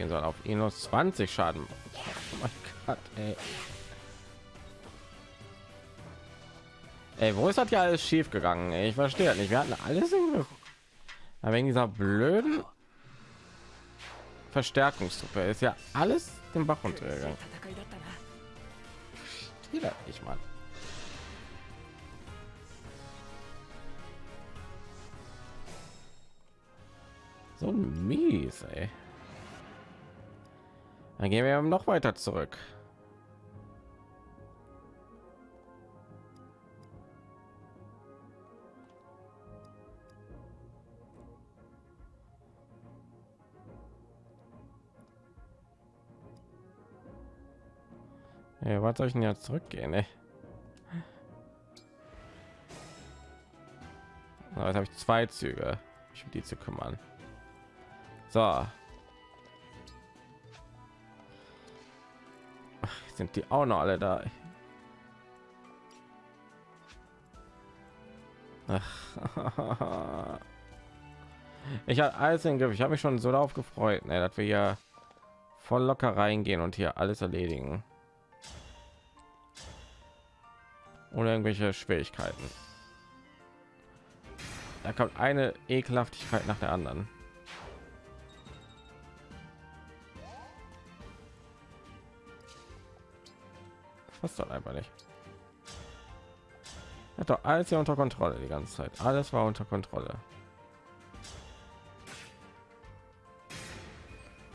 Gehen soll auf minus 20 Schaden. Oh Gott, ey. Ey, wo ist das ja alles schief gegangen? Ich verstehe nicht. Wir hatten alles in wegen dieser blöden Verstärkungstruppe ist ja alles den Bach runtergegangen. Ich mal. So mies, ey. Dann gehen wir noch weiter zurück. Ja, was soll ich denn jetzt zurückgehen? Ey? Jetzt habe ich zwei Züge, mich um die zu kümmern. So. Sind die auch noch alle da? Ach. Ich habe alles im Griff. Ich habe mich schon so darauf gefreut, ne, dass wir hier voll locker reingehen und hier alles erledigen. Ohne irgendwelche Schwierigkeiten. Da kommt eine Ekelhaftigkeit nach der anderen. Was soll einfach nicht. Hat doch alles hier unter Kontrolle die ganze Zeit. Alles war unter Kontrolle.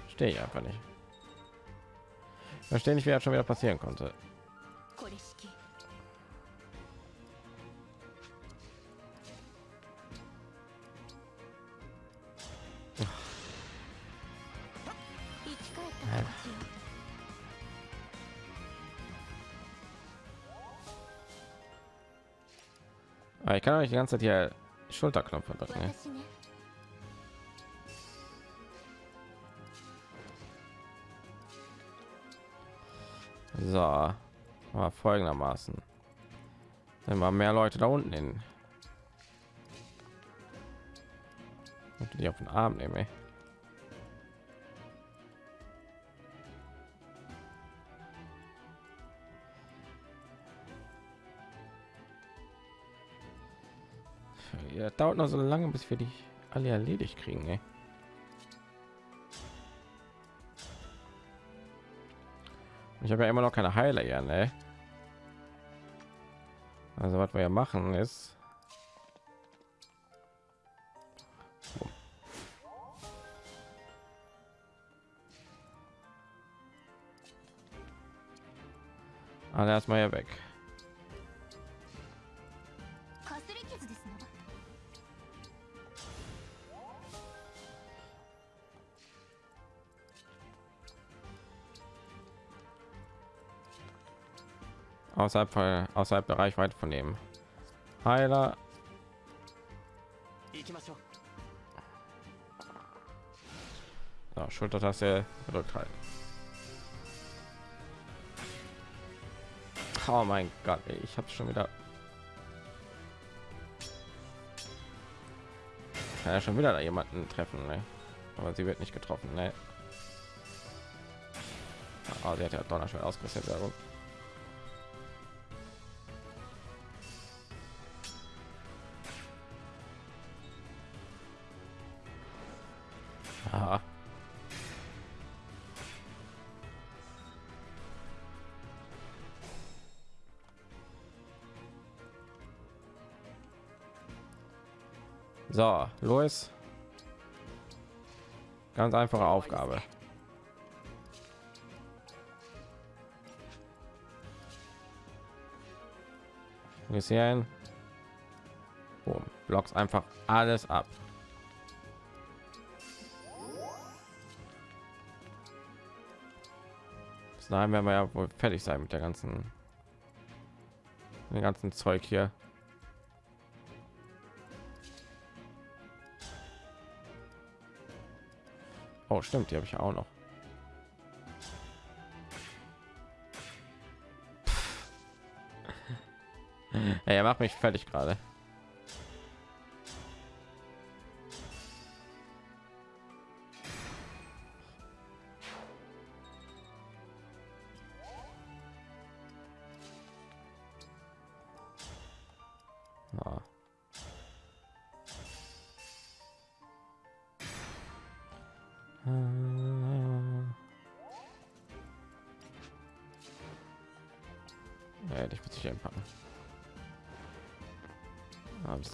Stehe ich einfach nicht. Verstehe nicht, wie das schon wieder passieren konnte. Ich kann euch die ganze Zeit hier Schulterknopf drücken. Ne? So, aber folgendermaßen. Wenn wir mehr Leute da unten hin. Die auf den Arm nehmen. Ja, dauert noch so lange, bis wir die alle erledigt kriegen. Ey. Ich habe ja immer noch keine Heiler ja, ne? Also was wir ja machen ist alle erstmal ja weg. Außerhalb von, außerhalb der Reichweite von dem Heiler. So, Schultertaste gedrückt halten. Oh mein Gott, ey, ich habe schon wieder. Kann ja schon wieder da jemanden treffen, ne? aber sie wird nicht getroffen. Ne? Oh, sie hat ja Donnerschwert ausgerüstet. So, einfache Aufgabe. Bisschen. Boom. Blocks einfach alles ab. Bis dahin werden wir ja wohl fertig sein mit der ganzen, den ganzen Zeug hier. Oh, stimmt, die habe ich auch noch. er macht mich fertig gerade.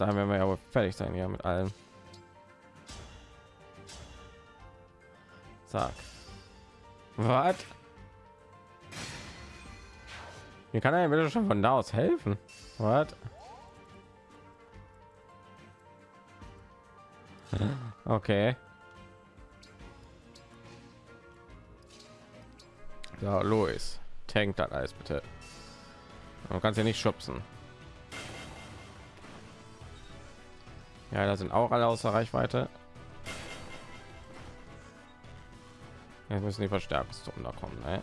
Dahin werden wir ja fertig sein ja mit allem. Zack. Was? Mir kann er bitte schon von da aus helfen. Was? Okay. Ja, Louis, tank das alles bitte. Man kann ja nicht schubsen. Ja, da sind auch alle außer Reichweite. Jetzt müssen die Verstärkungstruppen da kommen. Ne?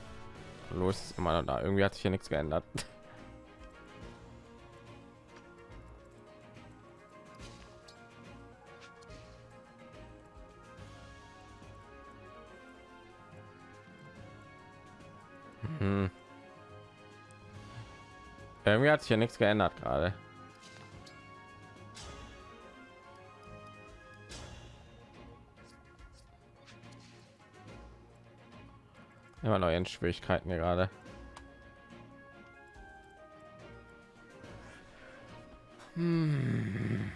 Los ist immer noch da. Irgendwie hat sich hier nichts geändert. Hm. Irgendwie hat sich hier nichts geändert gerade. Immer neue Schwierigkeiten gerade. Hm.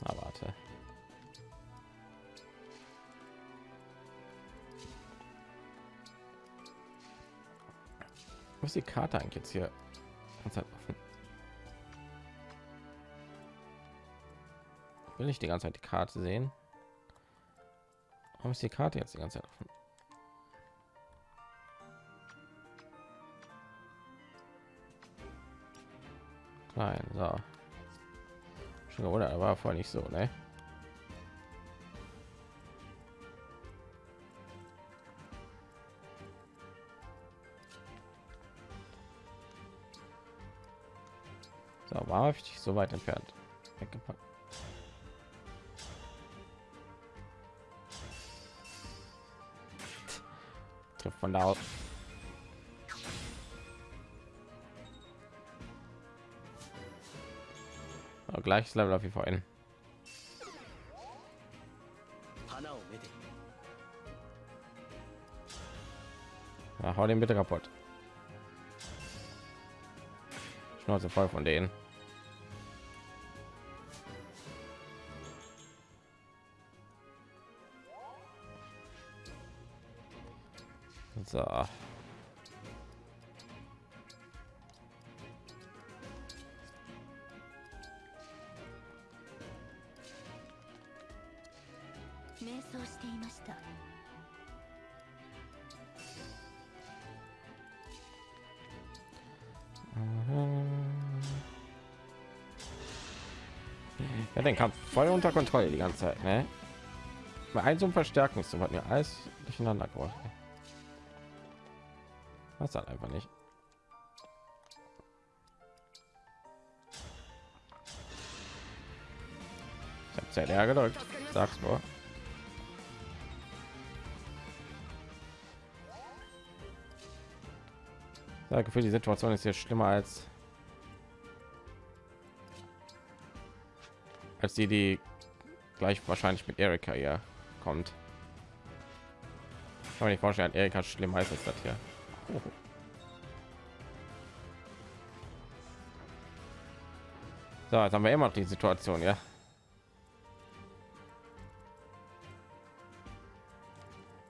Na, warte. Wo die Karte eigentlich jetzt hier? Ich die ganze Zeit die Karte sehen. Warum ist die Karte jetzt die ganze Zeit offen? Klein, so. Schon oder war vorher nicht so, ne? So, war ich so weit entfernt weggepackt. Da aus. Aber gleiches Level auf jeden Fall in. Hau den bitte kaputt. Schnauze voll von denen. Unter Kontrolle die ganze Zeit, ne? Bei ein so ein Verstärkungstum hat mir alles durcheinander gebracht. Was dann einfach nicht. Ich habe leer gedrückt. Sag's nur. Sage für die Situation ist hier schlimmer als als die, die gleich wahrscheinlich mit Erika hier kommt. Kann man nicht vorstellen, Erika schlimm heißt es das hier. So, jetzt haben wir immer noch die Situation, ja.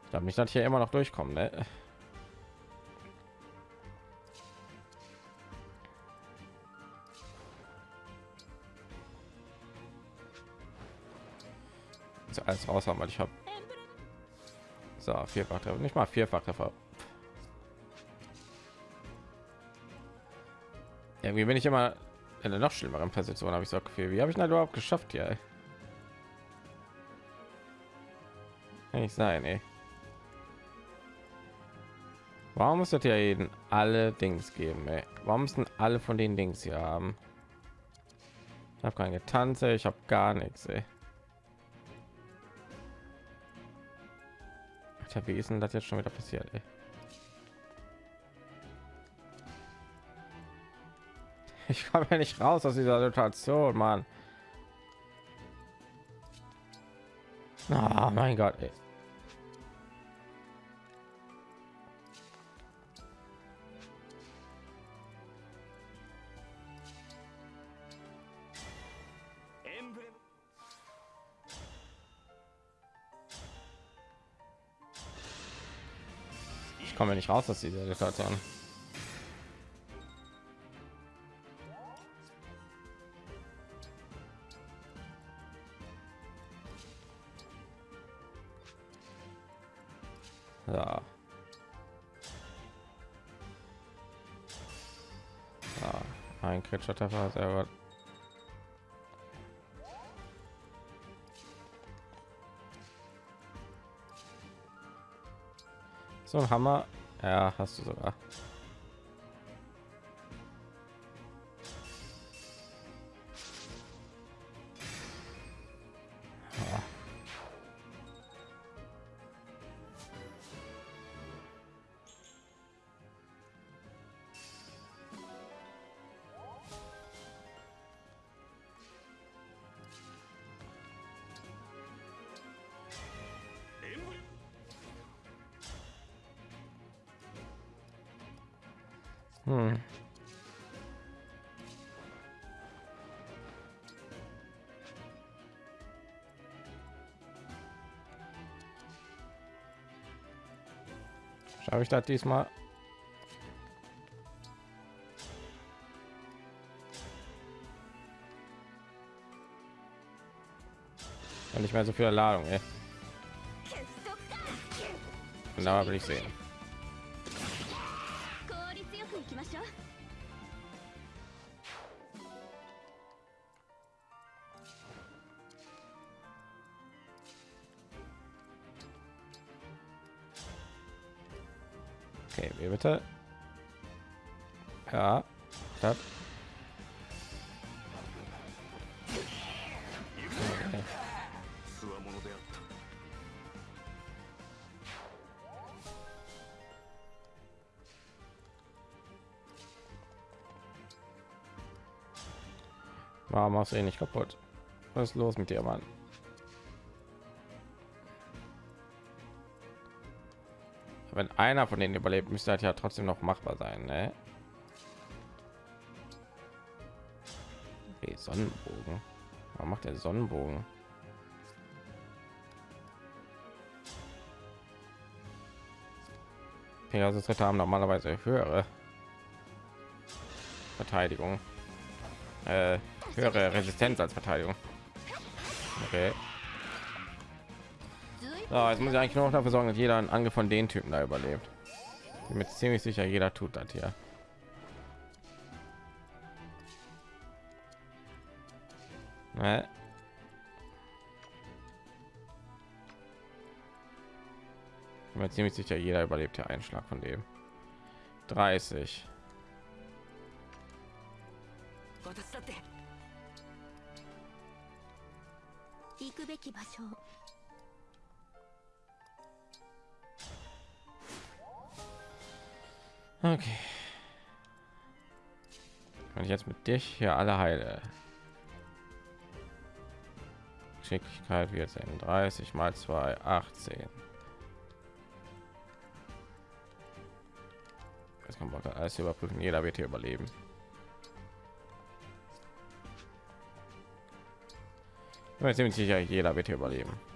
Ich glaube nicht, dass hier immer noch durchkommen, ne? Raus haben, weil ich habe so vierfach nicht mal vierfach treffer irgendwie bin ich immer in der noch schlimmeren Position, habe ich so viel. Wie habe ich das überhaupt geschafft hier? Kann nicht sein, ey. Warum muss das ja jeden alle Dings geben? Ey? Warum müssen alle von den Dings hier haben? Ich habe keine Tanze, ich habe gar nichts. Ey. Alter, wie ist denn das jetzt schon wieder passiert? Ey? Ich komme ja nicht raus aus dieser Situation, Mann. Oh mein Gott, ey. Ich komme nicht raus aus dieser Situation. Ja. Ja, ein kritischer Treffer, sehr gut. So ein Hammer. Ja, hast du sogar. Schaffe ich das diesmal? Und nicht mehr so viel Ladung, ey. Genau will ich sehen. Okay, wie bitte? Ja. Das. Okay. Warum machst du ihn nicht kaputt? Was ist los mit dir, Mann? Wenn einer von denen überlebt, müsste halt ja trotzdem noch machbar sein, ne? Okay, Sonnenbogen. Warum macht der Sonnenbogen? Pegasus Ritter haben normalerweise höhere Verteidigung, äh, höhere Resistenz als Verteidigung. Okay. So, jetzt muss ich eigentlich nur noch dafür sorgen, dass jeder einen Angriff von den Typen da überlebt. Bin mir ziemlich sicher, jeder tut das hier. Ne? Bin mir ziemlich sicher, jeder überlebt hier einen Schlag von dem. 30. Okay. Wenn ich jetzt mit dich hier alle heile. Geschicklichkeit wird sein 30 mal 2 18. Jetzt kann man alles überprüfen. Jeder wird hier überleben. Ich bin ziemlich sicher, jeder wird hier überleben.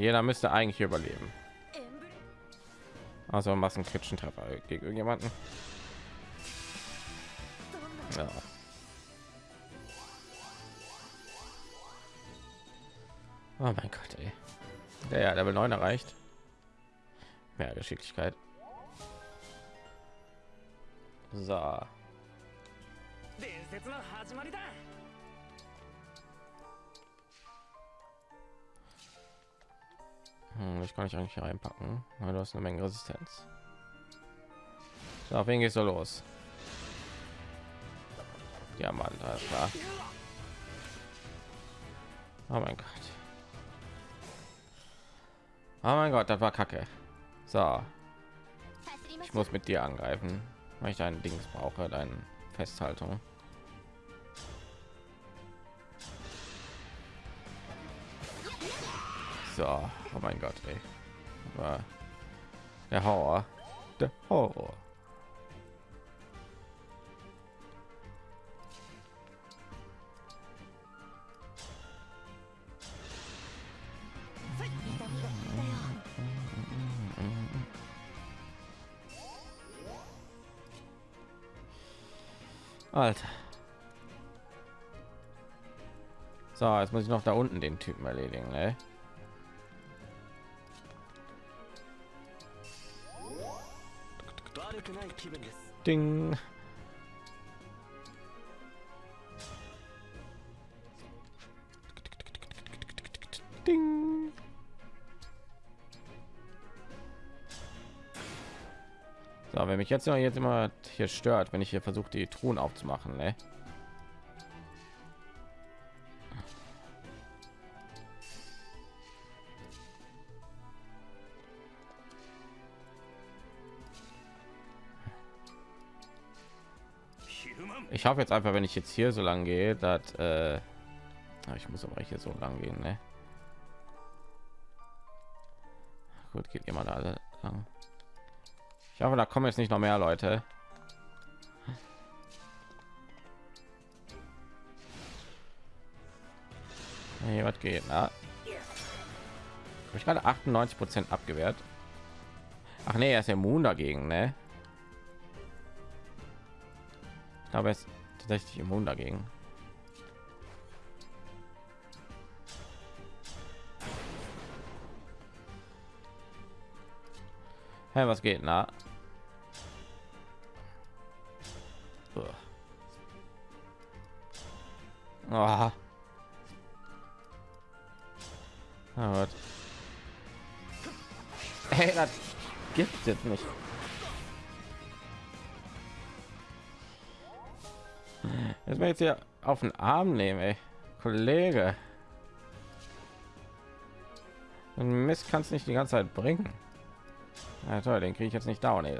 jeder müsste eigentlich überleben. Ah, also Massenkritschen Treffer gegen irgendjemanden. Ja. Oh mein Gott, ey. Der ja, Level 9 erreicht. Mehr Geschicklichkeit. So. Hm, das kann ich eigentlich reinpacken. weil du hast eine Menge Resistenz. So, auf wen geht's so los? Ja, Mann, alles klar. Oh mein Gott. Oh mein Gott, das war kacke. So. Ich muss mit dir angreifen, weil ich dein Dings brauche, deine Festhaltung. So, oh mein Gott, ey. Aber der Horror, der Horror. Alter. So, jetzt muss ich noch da unten den Typen erledigen, ne? Ding. Ding. So, wenn mich jetzt noch jetzt immer hier stört, wenn ich hier versuche, die Truhen aufzumachen, ne? Hoffe jetzt einfach, wenn ich jetzt hier so lang gehe, dass äh, ah, ich muss aber hier so lang gehen, ne? Gut, geht immer da lang. Ich hoffe, da kommen jetzt nicht noch mehr Leute. Hey, was geht? Na? Hab ich gerade 98 Prozent abgewehrt. Ach nee, er ist immun dagegen, ne? Ich glaube, er ist tatsächlich immun dagegen. Hey, was geht? Na? Ah, was? Hey, das gibt es nicht. Jetzt ich jetzt hier auf den Arm nehmen, ey. Kollege. Und Mist kannst nicht die ganze Zeit bringen. Ja, toll, den kriege ich jetzt nicht down. Ey.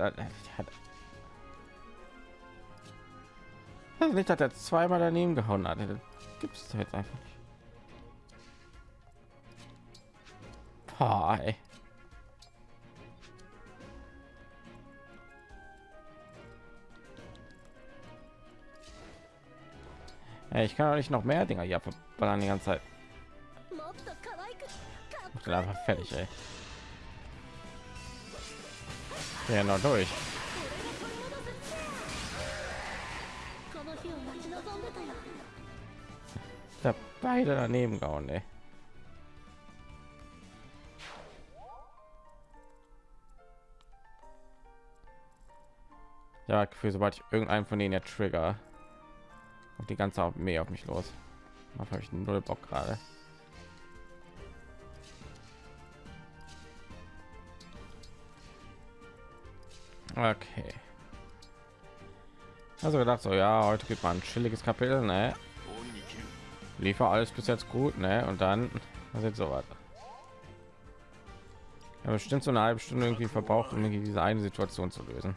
Also nicht, dass er zweimal daneben gehauen hat. Gibt es jetzt einfach nicht. Boah, ey. Hey, ich kann doch nicht noch mehr Dinger hier verballern die ganze Zeit. Ich bin einfach fertig, ey. Ja, noch durch. Da beide daneben gehauen, ey. Ja, für sobald ich irgendeinen von denen ja trigger, die ganze Armee auf mich los. Habe ich null Bock gerade. Okay. Also gedacht so, ja, heute gibt man ein chilliges Kapitel, ne? Liefer alles bis jetzt gut, ne? Und dann was jetzt so weiter. Ja, bestimmt so eine halbe Stunde irgendwie verbraucht, um diese eine Situation zu lösen.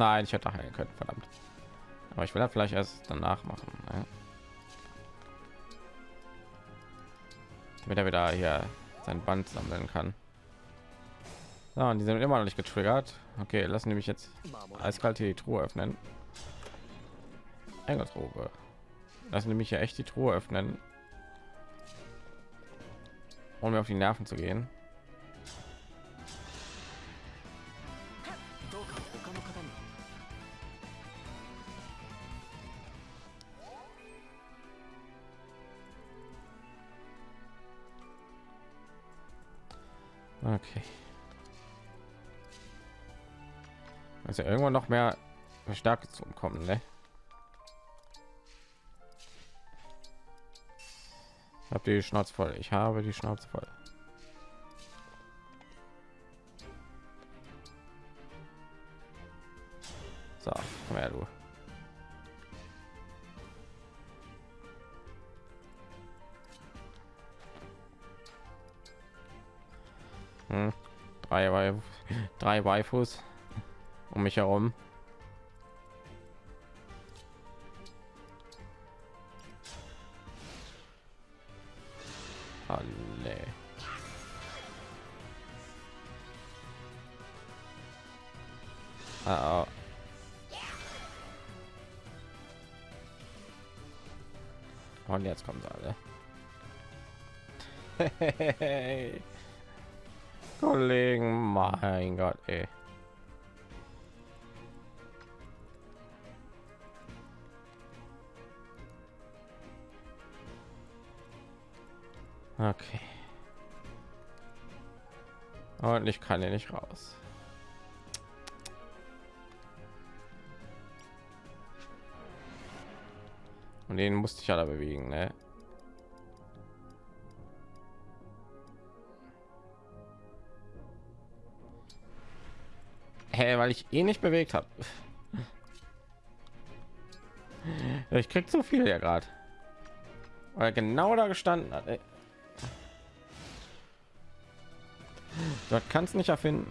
Nein, ich hätte heilen können, verdammt. Aber ich will ja vielleicht erst danach machen. Ne? Damit er wieder hier sein Band sammeln kann. So, und die sind immer noch nicht getriggert. Okay, lassen nämlich jetzt eiskalt hier die Truhe öffnen. Engelsrobe. Lassen nämlich hier echt die Truhe öffnen. Um mir auf die Nerven zu gehen. Okay. Also irgendwann noch mehr Stärke zu kommen, ne? Ich habe die Schnauze voll. Ich habe die Schnauze voll. Hm. Drei, Wai- drei Waifus um mich herum. Alle. Ah, oh. Und jetzt kommen sie alle. Kollegen, mein Gott, ey. Okay. Und ich kann hier nicht raus. Und den musste ich ja da bewegen, ne? Hä, weil ich eh nicht bewegt habe. Ich krieg zu viel ja gerade. Weil genau da gestanden hat. ey. Dort kannst nicht erfinden.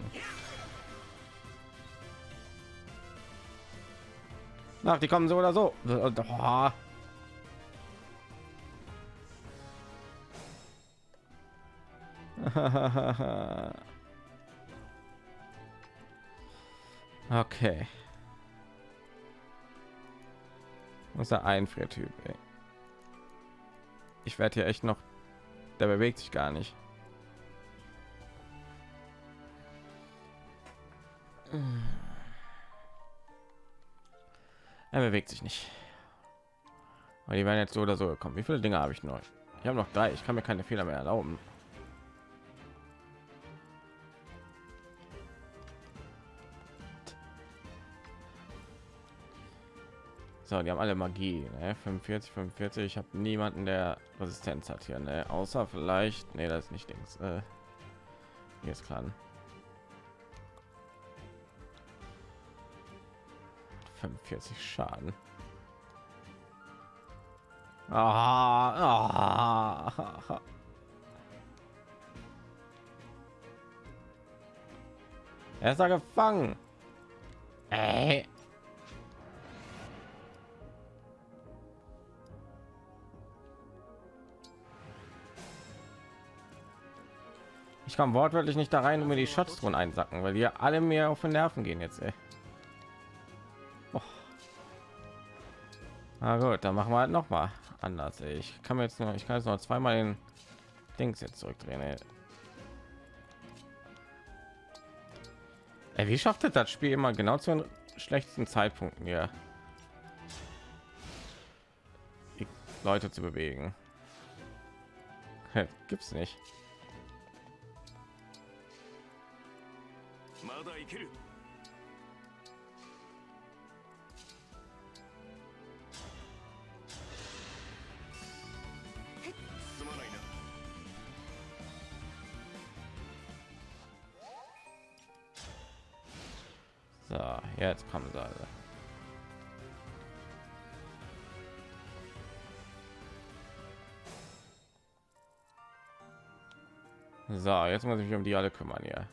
Ach, die kommen so oder so. Oh. okay. Was ist der Einfriertyp? Ich werde hier echt noch. Der bewegt sich gar nicht. Er bewegt sich nicht. Aber die werden jetzt so oder so gekommen. Wie viele Dinge habe ich noch? Ich habe noch drei. Ich kann mir keine Fehler mehr erlauben. So, die haben alle Magie. Ne? 45, 45. Ich habe niemanden, der Resistenz hat hier. Ne? Außer vielleicht, nee, das ist nicht Dings. Äh, hier ist klar. 45 Schaden. Ah, ah. Er ist da gefangen. Ey. Komme wortwörtlich nicht da rein, um mir die Schatztruhen einsacken, weil wir alle mir auf den Nerven gehen jetzt. Ey. Na gut, dann machen wir halt noch mal anders. ey. Ich kann mir jetzt nur, ich kann jetzt noch zweimal den Dings jetzt zurückdrehen. Ey. Ey, wie schafft das Spiel immer genau zu den schlechtesten Zeitpunkten hier? Leute zu bewegen. Gibt's nicht. まだ生きる すまないな So, jetzt kommen sie alle. So, jetzt muss ich mich um die alle kümmern hier.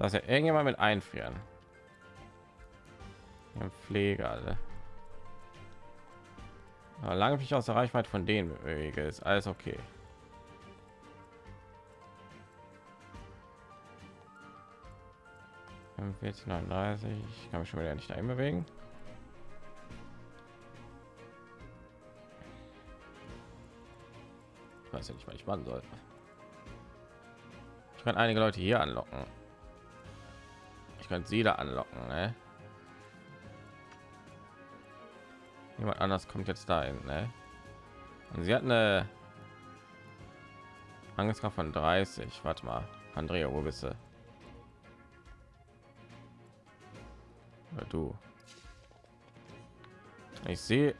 Das ist ja irgendjemand mit einfrieren. Ein Pfleger, alle. Aber lange mich aus der Reichweite von denen bewege, ist alles okay. Jetzt 39, ich kann mich schon wieder nicht dahin bewegen. Ich weiß ja nicht, was ich machen soll. Ich kann einige Leute hier anlocken. Kann sie da anlocken, ne? Jemand anders kommt jetzt dahin, ne? Und sie hat eine Angstkraft von 30. Warte mal, Andrea, wo bist du? Oder du? Ich sehe.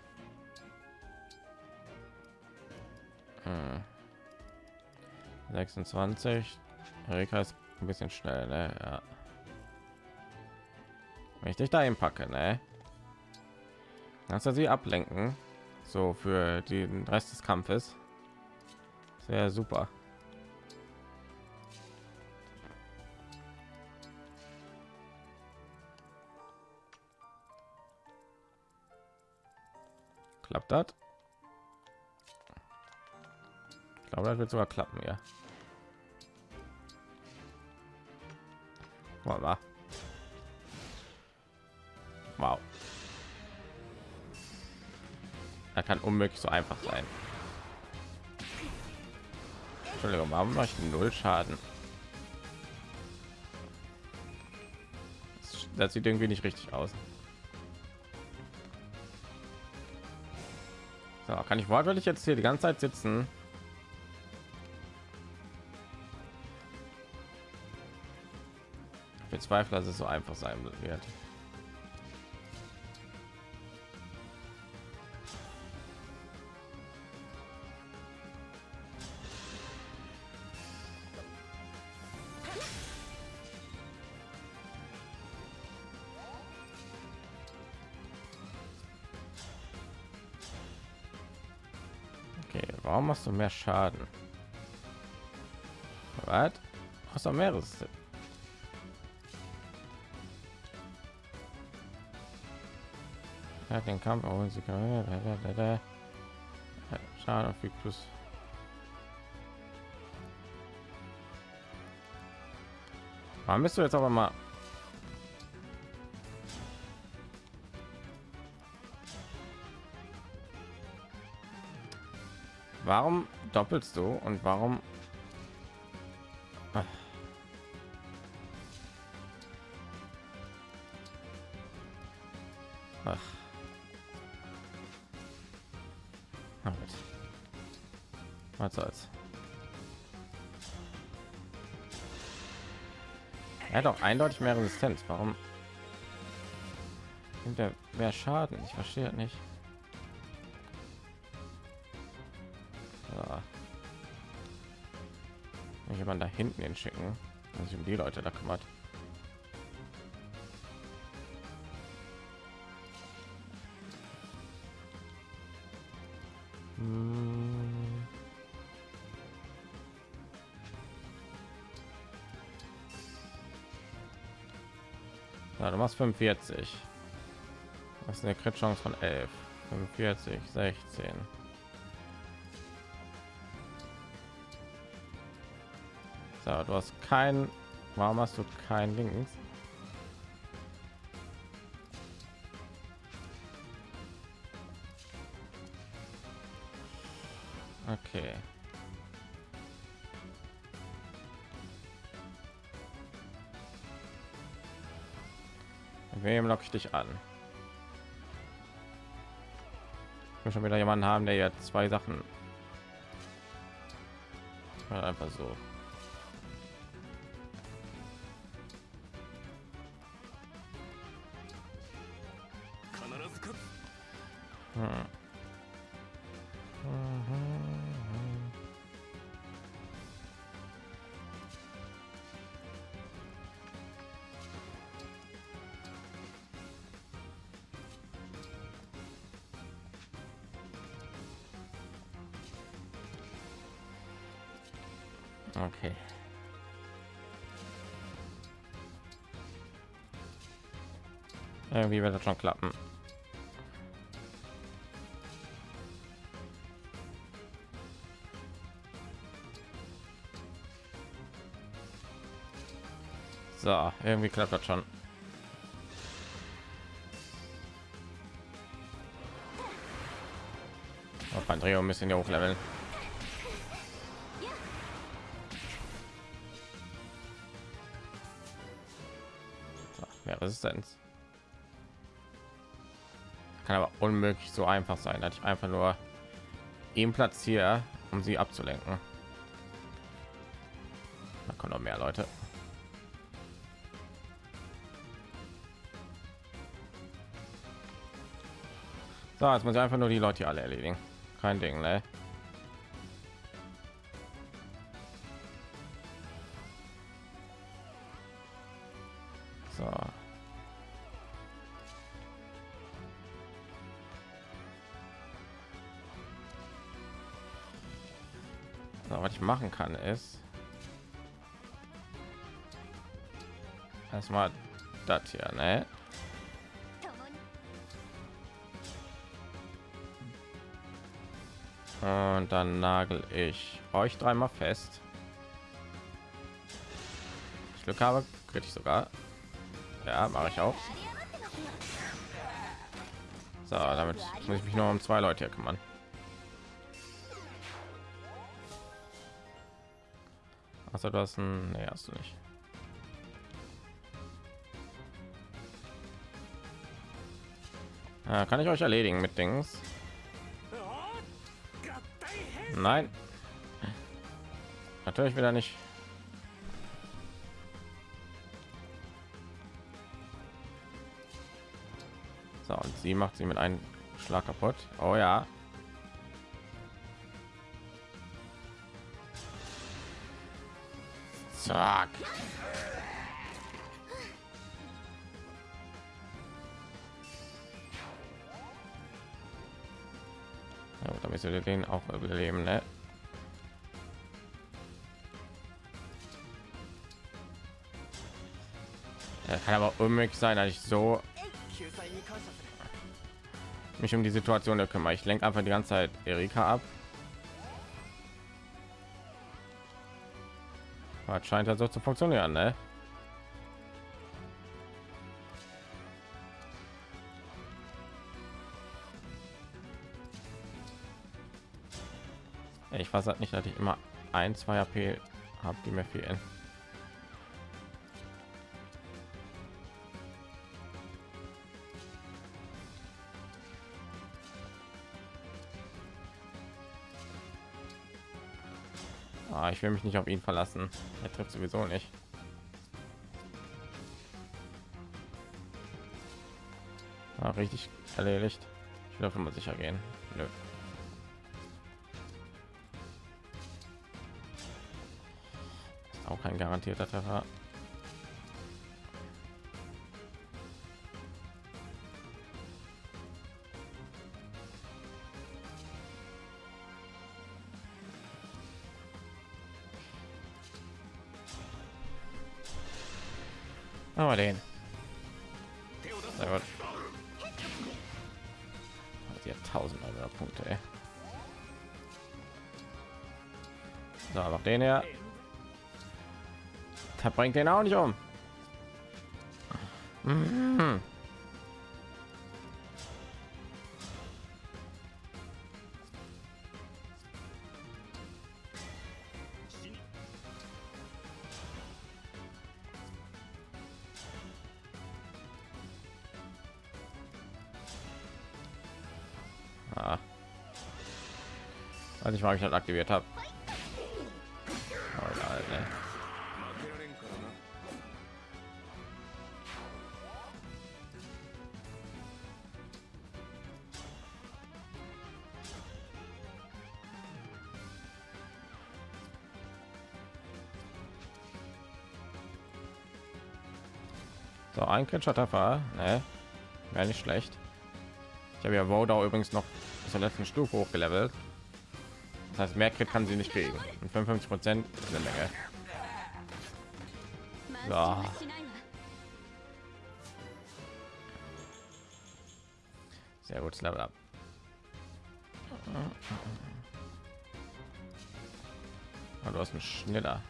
Hm. 26. Erika ist ein bisschen schnell, ne? Ja. Wenn ich dich dahin packe, ne? Kannst du sie ablenken? So für den Rest des Kampfes. Sehr super. Klappt das? Ich glaube, das wird sogar klappen, ja. Voilà. Wow. Er kann unmöglich so einfach sein. Entschuldigung, warum mache ich null Schaden? Das sieht irgendwie nicht richtig aus. So, kann ich wortwörtlich jetzt hier die ganze Zeit sitzen? Ich bezweifle, dass es so einfach sein wird. Machst du mehr Schaden? Was? Hast du mehreres? Er hat den Kampf auch sie Schaden auf plus. Warum bist du jetzt aber mal Warum doppelst du und warum? Ach. Ach. Was soll's. Er hat auch eindeutig mehr Resistenz. Warum? Nimmt mehr Schaden? Ich verstehe nicht. Hinten hinschicken, wenn sich um die Leute da kümmert. Hm. Ja, du machst 45. Das ist eine Crit Chance von 11. 45, 16. So, du hast kein. Warum hast du kein Links? Okay. Wem lock ich dich an? Ich will schon wieder jemanden haben, der jetzt zwei Sachen einfach so Irgendwie wird das schon klappen. So, irgendwie klappt das schon. Auf ein bisschen hier hochleveln. Resistenz. Kann aber unmöglich so einfach sein, dass ich einfach nur ihm platziere, um sie abzulenken. Da kommen noch mehr Leute. So, jetzt muss ich einfach nur die Leute alle erledigen. Kein Ding, ne? So. was ich machen kann ist erstmal das hier ne? und dann nagel ich euch dreimal fest. Ich glück habe kritisch sogar. Ja mache ich auch. So damit muss ich mich nur um zwei leute kümmern. Hast du das? Nee, hast du nicht. Ja, kann ich euch erledigen mit Dings? Nein. Natürlich wieder nicht. So, und sie macht sie mit einem Schlag kaputt. Oh ja. Zack. Ja, damit wir den auch überleben, ne? Ja, kann aber unmöglich sein, dass ich so mich um die Situation kümmere. Ich lenke einfach die ganze Zeit Erika ab. Es scheint ja so zu funktionieren, ne? Ich weiß halt nicht, dass ich immer ein, zwei AP habe, die mir fehlen. Ich will mich nicht auf ihn verlassen. Er trifft sowieso nicht. Ah, richtig erledigt. Ich will auf immer sicher gehen. Nö. Auch kein garantierter Treffer. Bringt den auch nicht um. Mhm. Ah. Weiß nicht, warum ich das aktiviert habe. Danke, Chatterfall. Ne? Wäre nicht schlecht. Ich habe ja Wodau übrigens noch zur letzten Stufe hochgelevelt. Das heißt, mehr Crit kann sie nicht kriegen. Und 55 Prozent eine Menge. So. Sehr gut, Level ab. Oh, du hast einen Schneller.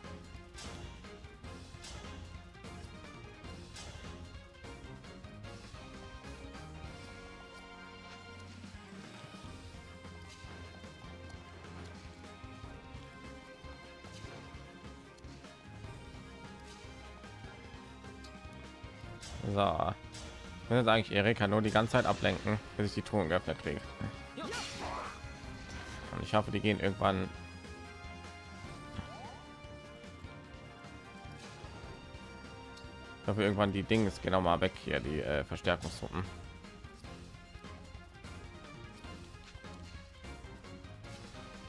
Ich will jetzt eigentlich Erika nur die ganze Zeit ablenken, bis ich die Truhen geöffnet kriege. Und ich hoffe, die gehen irgendwann Ich hoffe, irgendwann die Dinge ist genau mal weg hier, die äh, Verstärkungstruppen.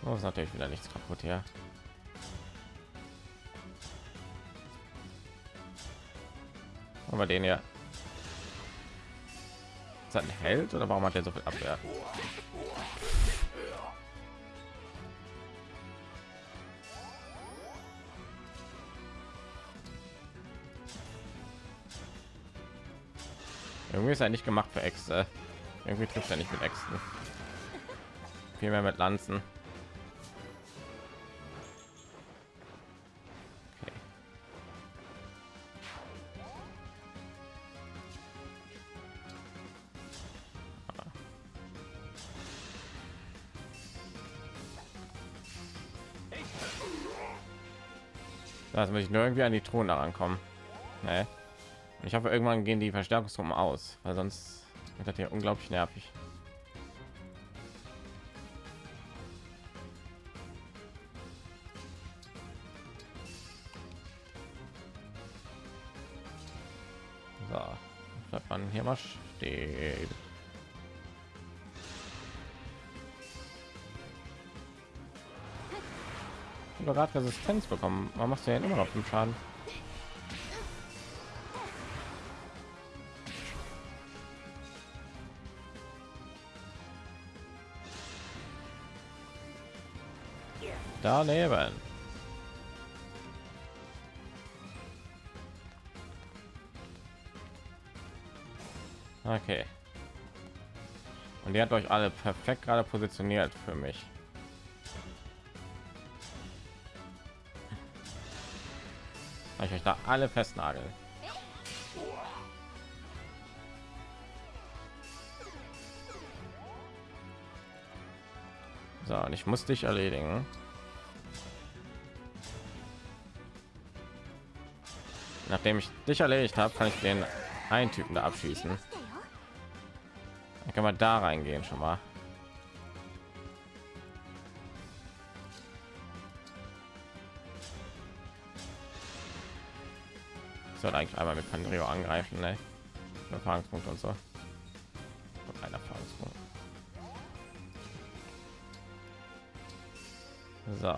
Oh, ist natürlich wieder nichts kaputt hier. Aber den ja. Ist Held oder warum hat er so viel Abwehr? Irgendwie ist er nicht gemacht für Äxte. Irgendwie trifft er nicht mit Äxten. Viel mehr mit Lanzen. Da muss ich nur irgendwie an die Throne rankommen. Und ich hoffe, irgendwann gehen die Verstärkungstruppen aus, weil sonst wird das hier unglaublich nervig. Gerade Resistenz bekommen. Machst du ja immer noch fünf Schaden? Daneben. Okay. Und ihr hat euch alle perfekt gerade positioniert für mich. Weil ich euch da alle festnagel. So, und ich muss dich erledigen. Nachdem ich dich erledigt habe, kann ich den einen Typen da abschießen. Dann kann man da reingehen schon mal. Sollte eigentlich einmal mit Pandrio angreifen, ne? Erfahrungspunkt und so. Und ein Erfahrungspunkt. So.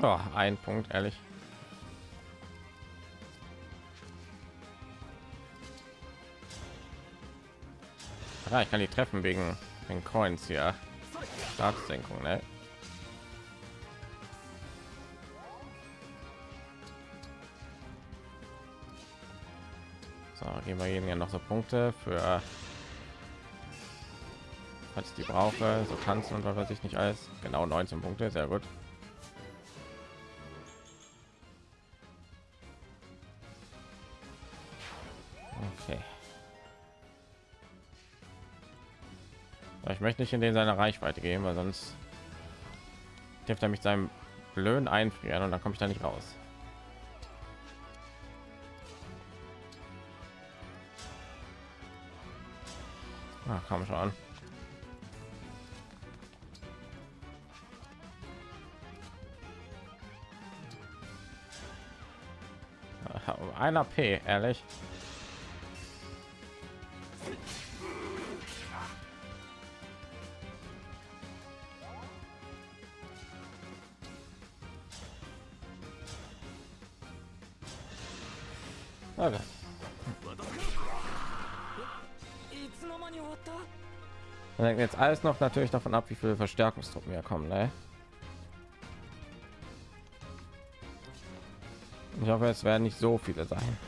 Oh, ein Punkt, ehrlich. Ja, ich kann die treffen wegen den Coins hier. Staatssenkung, ne? So, geben wir jedem ja noch so Punkte für falls die brauche, so tanzen und was weiß ich nicht alles. Genau 19 Punkte, sehr gut. Nicht in den seine Reichweite gehen, weil sonst trifft er mich seinem blöden einfrieren und dann komme ich da nicht raus. Ach, komm schon. Um Einer P, ehrlich. Alles noch natürlich davon ab, wie viele Verstärkungstruppen hier kommen. Ne? Ich hoffe, es werden nicht so viele sein.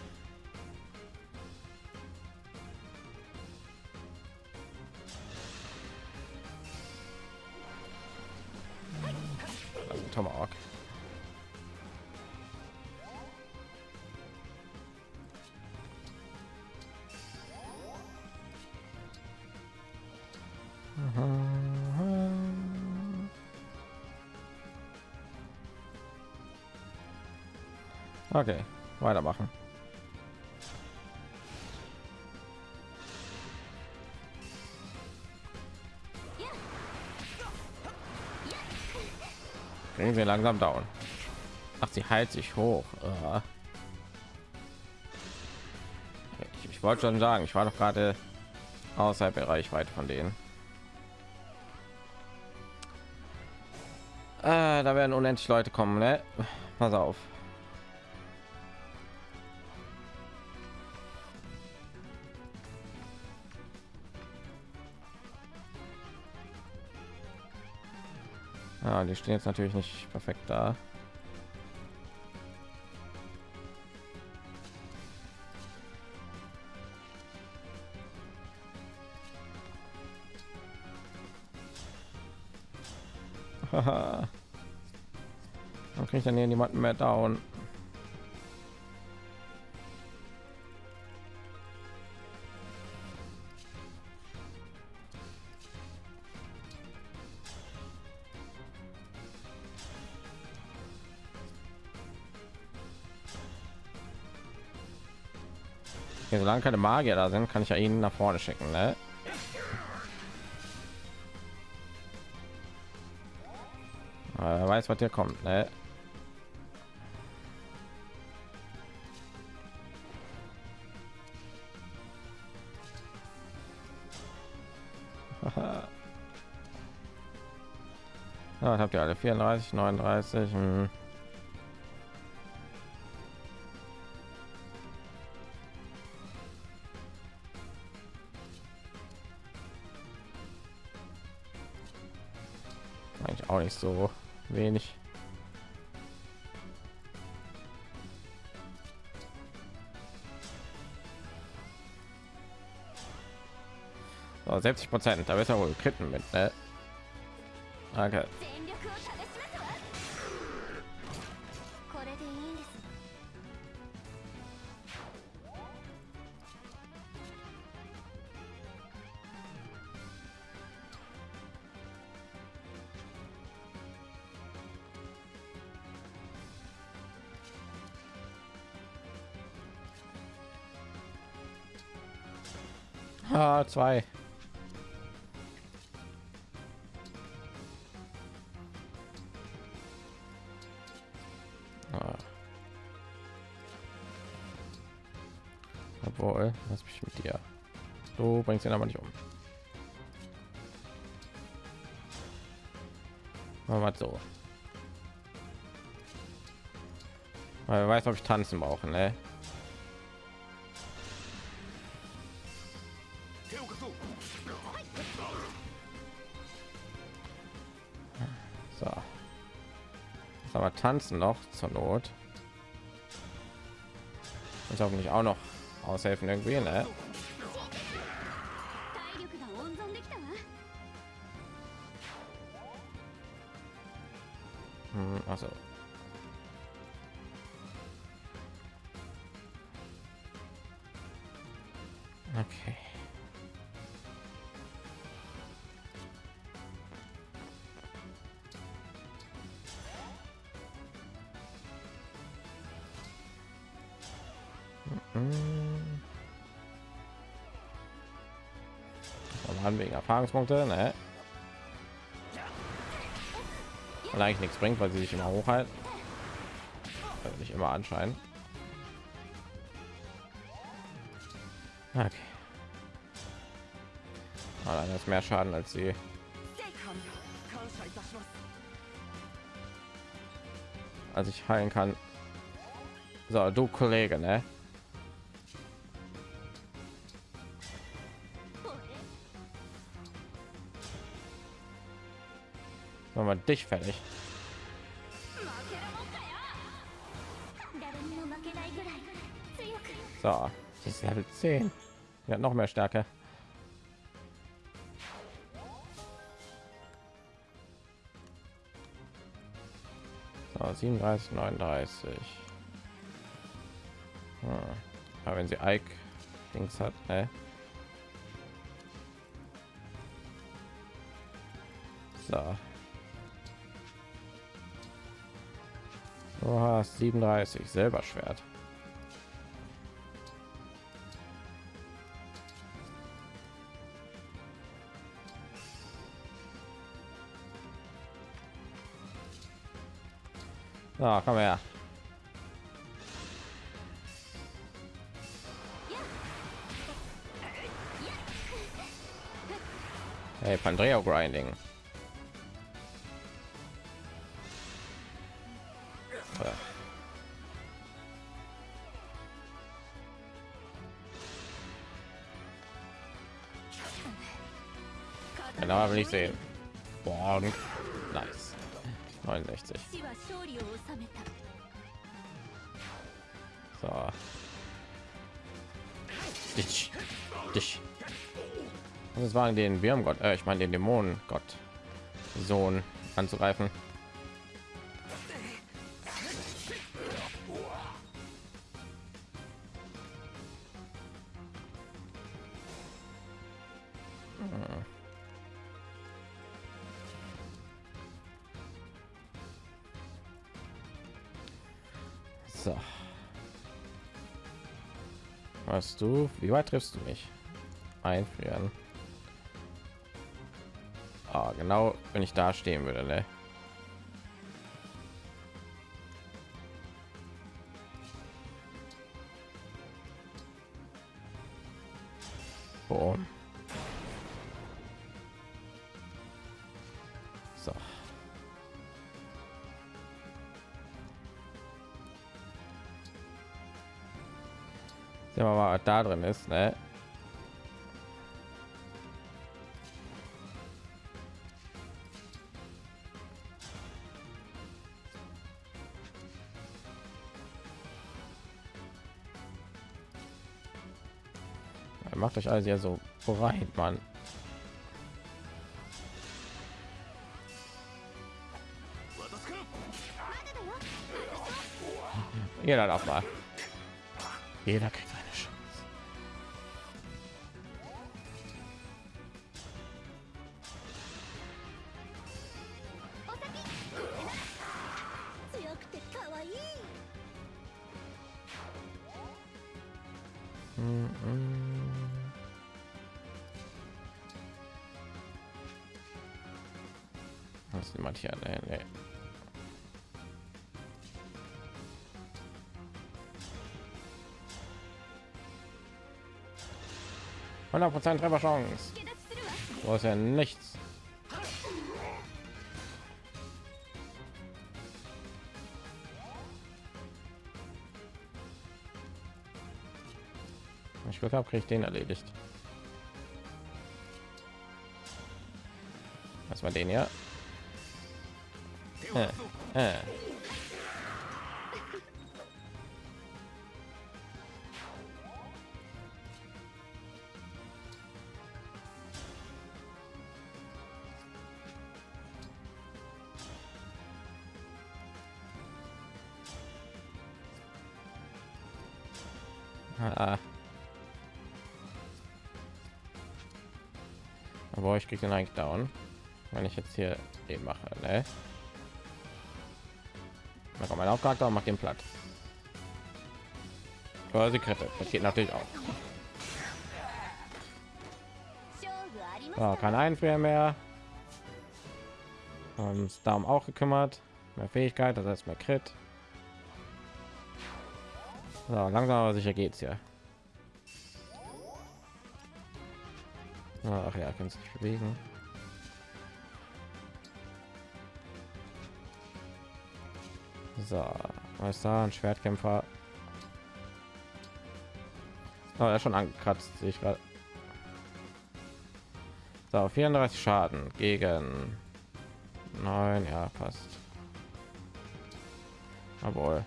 Weitermachen. Kriegen sie langsam down. Ach, sie heilt sich hoch. Ah. Ich, ich wollte schon sagen, ich war doch gerade außerhalb der Reichweite von denen. Äh, da werden unendlich Leute kommen, ne? Pass auf. Stehen jetzt natürlich nicht perfekt da. Haha. Dann kriege ich dann hier niemanden mehr down. Solange keine Magier da sind, kann ich ja ihn nach vorne schicken, ne? Wer weiß, was hier kommt, ne? Ja, habt ihr alle 34, 39. Hm. Nicht so wenig. So, 70 Prozent, da wird er wohl kritten mit, ne? Okay. Zwei. Ah. Obwohl, lass mich mit dir. Du bringst ihn aber nicht um. Machen so. Weil weiß, ob ich tanzen brauche, ne? Tanzen noch zur Not. Ich auch nicht auch noch aushelfen irgendwie, ne? Erfahrungspunkte, ne? Eigentlich nichts bringt, weil sie sich immer hochhalten. Also nicht immer anscheinend. Okay. Allein das mehr Schaden als sie. Als ich heilen kann. So, du Kollege, ne? aber dich fertig. So, das ist Level 10. Er noch mehr Stärke. So, 37, 39. Hm. Aber wenn sie Ike Dings hat, ne? So, Hast 37 selber Schwert. Ah, komm her. Hey, Pandreo Grinding. aber nicht sehen. Boah, nice. 69. So. Dich. Dich. Das war den Wirmgott, äh, ich meine den Dämonengott Sohn anzugreifen. Wie weit triffst du mich? Einfrieren. Ah, genau, wenn ich da stehen würde, ne? Drin ist, ne? Macht euch alles ja so bereit, Mann. Jeder darf mal. Jeder kriegt Trefferchance. Wo ist ja nichts. Ich Glück habe, kriege ich den erledigt. Was war den ja? kriegt den eigentlich down. Wenn ich jetzt hier eben mache ne? dann kommt mein Hauptcharakter macht den platt. Quasi Kette. das geht natürlich auch. So, kein einfrier mehr. Ähm, Uns darum auch gekümmert. Mehr fähigkeit das heißt mehr crit. So, langsam aber sicher geht's hier. Ach ja, kannst dich bewegen. So, was da? Ein Schwertkämpfer. Oh, er ist schon angekratzt, sehe ich gerade. So, 34 Schaden gegen 9, ja, passt. Jawohl.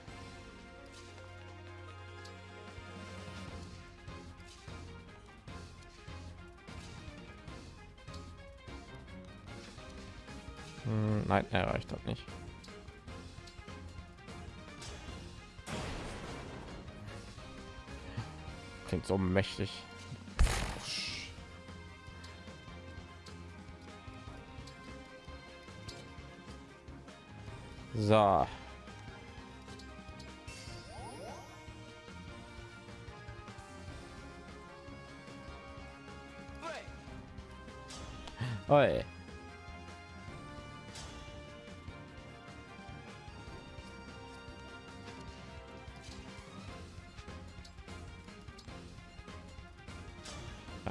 Hm, nein, erreicht hat nicht. Klingt so mächtig. So. Oi.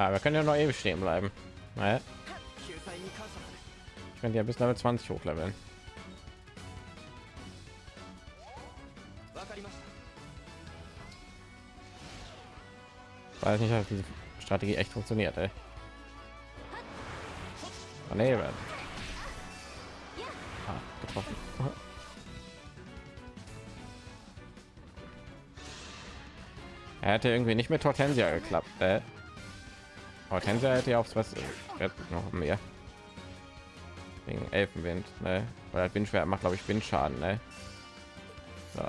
Aber wir können ja noch ewig stehen bleiben. Naja. Ich könnte ja bis Level 20 hochleveln. Ich weiß nicht, ob diese Strategie echt funktioniert. Ey. Oh, nee, ah, getroffen. er hätte irgendwie nicht mit Hortensia geklappt. Ey. Hortensia hätte ja aufs was noch mehr. Wegen Elfenwind, ne? Oder Windschwert macht, glaube ich, Windschaden, ne? So.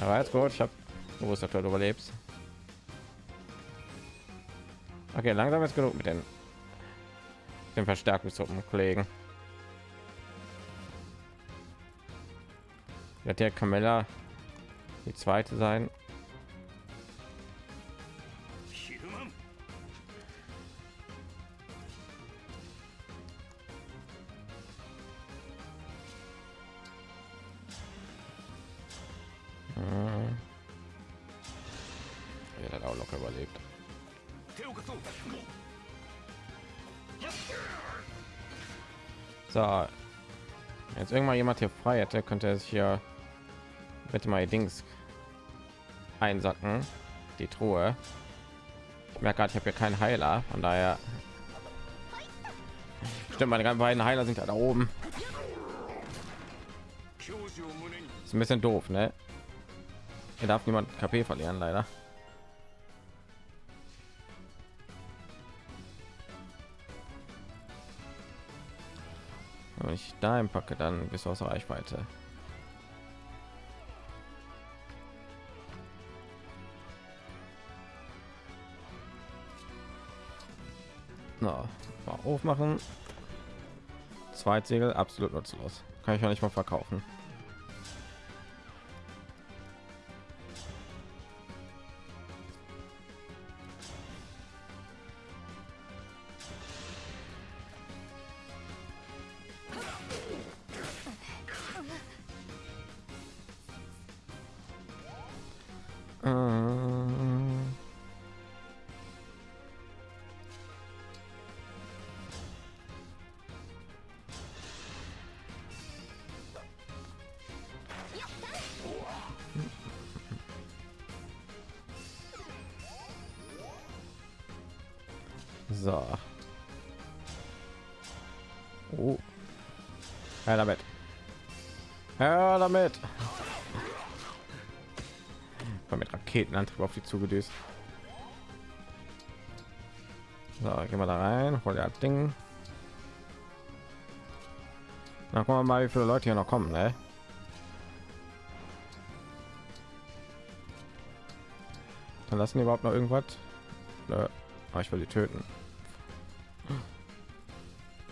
Aber jetzt gut, ich habe gewusst, dass du überlebst. Okay, langsam ist genug mit den, den Verstärkungstruppen, Kollegen. Wird der Camilla die zweite sein? Soldat hier frei hätte, könnte er sich ja mit mal Dings einsacken. Die Truhe. Ich merke gerade, ich habe hier keinen Heiler, von daher. Stimmt, meine beiden Heiler sind da oben. Ist ein bisschen doof, ne? Hier darf niemand KP verlieren, leider. Ich da packe, dann bist du außer Reichweite. Na, mal aufmachen. Zweitsegel absolut nutzlos. Kann ich ja nicht mal verkaufen. Mit Raketenantrieb auf die zugedüst. So, gehen wir da rein, hol das Ding. Na, gucken wir mal, wie viele Leute hier noch kommen, ne? Dann lassen die überhaupt noch irgendwas. Nö. Aber ich will die töten.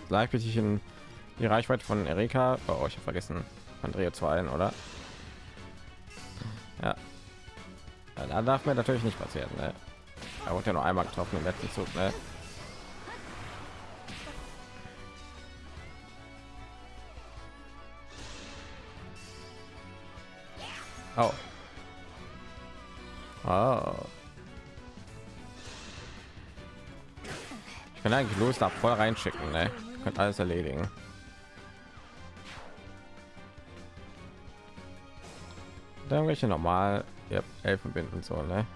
Gleich bin ich in die Reichweite von Erika. Oh, ich habe vergessen, Andrea zu heilen, oder? Da darf mir natürlich nicht passieren. Ne? Er wurde ja noch einmal getroffen im letzten Zug. Ne? Oh. Oh. Ich kann eigentlich los da voll reinschicken, ne? Könnt alles erledigen. Dann welche normal ja, Elfenbinden und so, ne?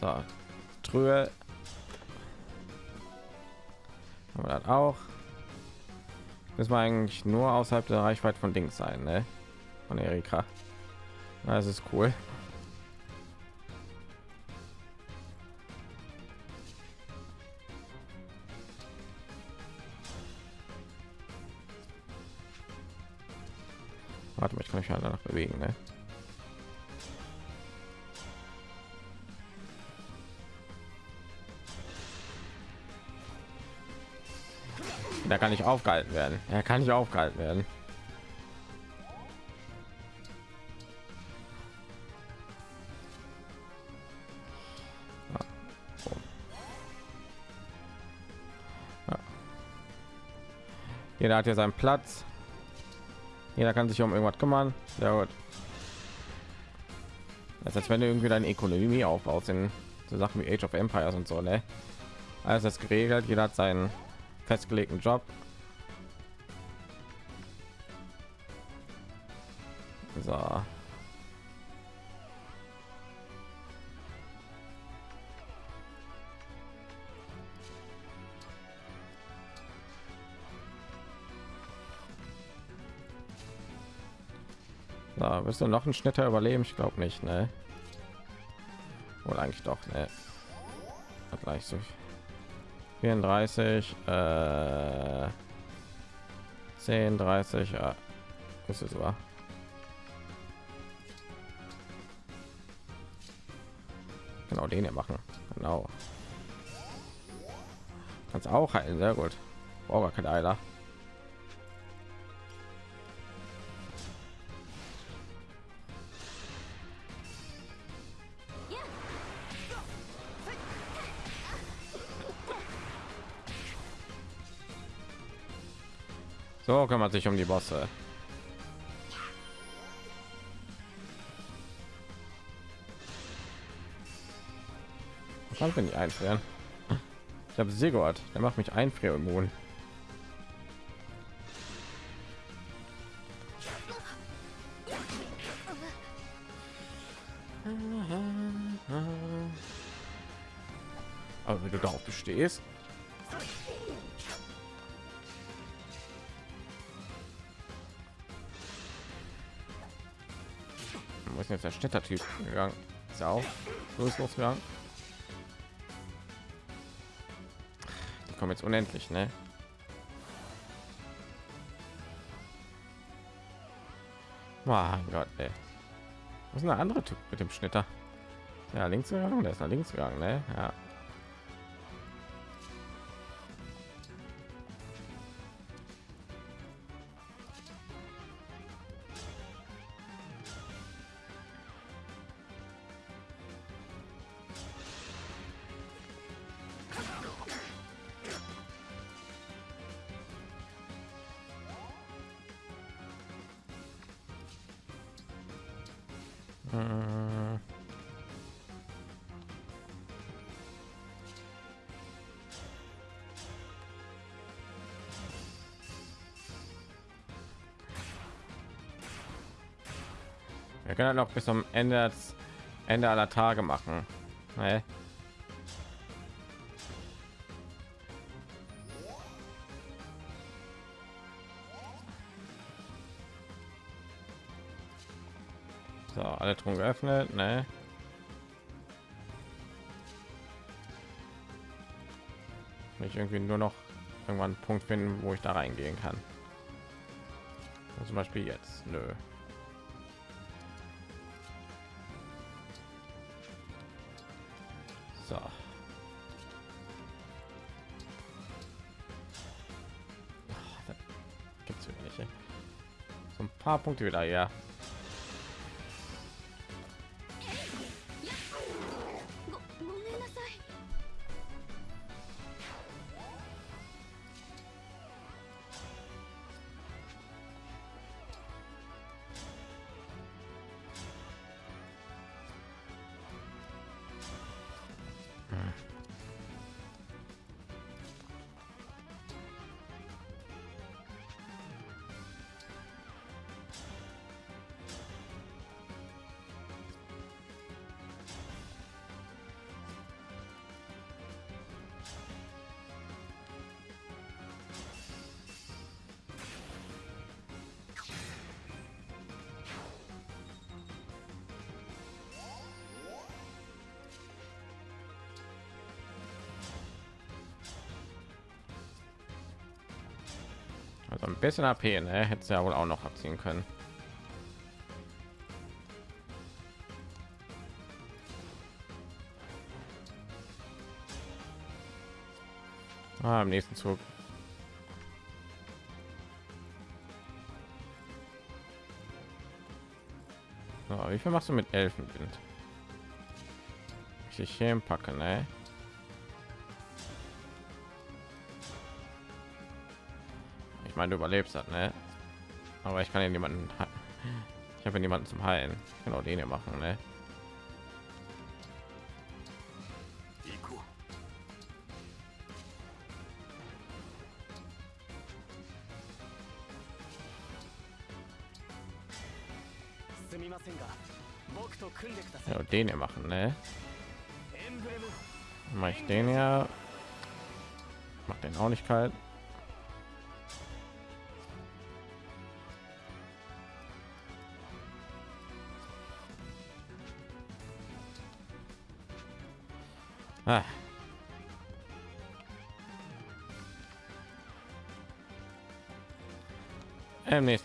So, Trühe. Aber das auch. Müssen wir eigentlich nur außerhalb der Reichweite von Dings sein, ne? Von Erika. Das ist cool. nicht aufgehalten werden. Er kann nicht aufgehalten werden. Jeder hat ja seinen Platz. Jeder kann sich um irgendwas kümmern. Sehr gut. Das als wenn du irgendwie deine Ökonomie aufbaust in so Sachen wie Age of Empires und so, ne? Alles ist geregelt. Jeder hat seinen festgelegten Job. Du noch einen Schnitter überleben? Ich glaube nicht, ne? Oder eigentlich doch, ne? Gleich so 34, äh, 10, 30, ja. Ist es war. Genau den hier machen. Genau. Kannst auch heilen, sehr gut. Oh, gar kein Eiler. So kümmert sich um die Bosse. Bin ich einfrieren? Ich habe Sigurd, der macht mich einfrierimmun. Aber wenn du darauf bestehst, Städtertyp gegangen? Ist er auch ist losgegangen? Die kommen jetzt unendlich, ne? Mein Gott, ey. Was ist ein anderer Typ mit dem Schnitter? Ja, links gegangen, der ist nach links gegangen, ne? Ja. Wir können noch bis zum Ende Ende aller Tage machen. Ne? So, alle Truhen geöffnet, ne? Ich irgendwie nur noch irgendwann einen Punkt finden, wo ich da reingehen kann. Zum Beispiel jetzt, nö. So ein paar Punkte wieder, ja. Bisschen AP, ne? Hätte ja wohl auch noch abziehen können. Ah, im nächsten Zug. So, wie viel machst du mit Elfenwind? Ich hier packen, ne? Ich meine, du überlebst das, ne? Aber ich kann ja niemanden. Ich habe ja niemanden zum Heilen. Genau den hier machen, ne? Ja, den hier machen, ne? Mach ich den ja. Macht den auch nicht kalt.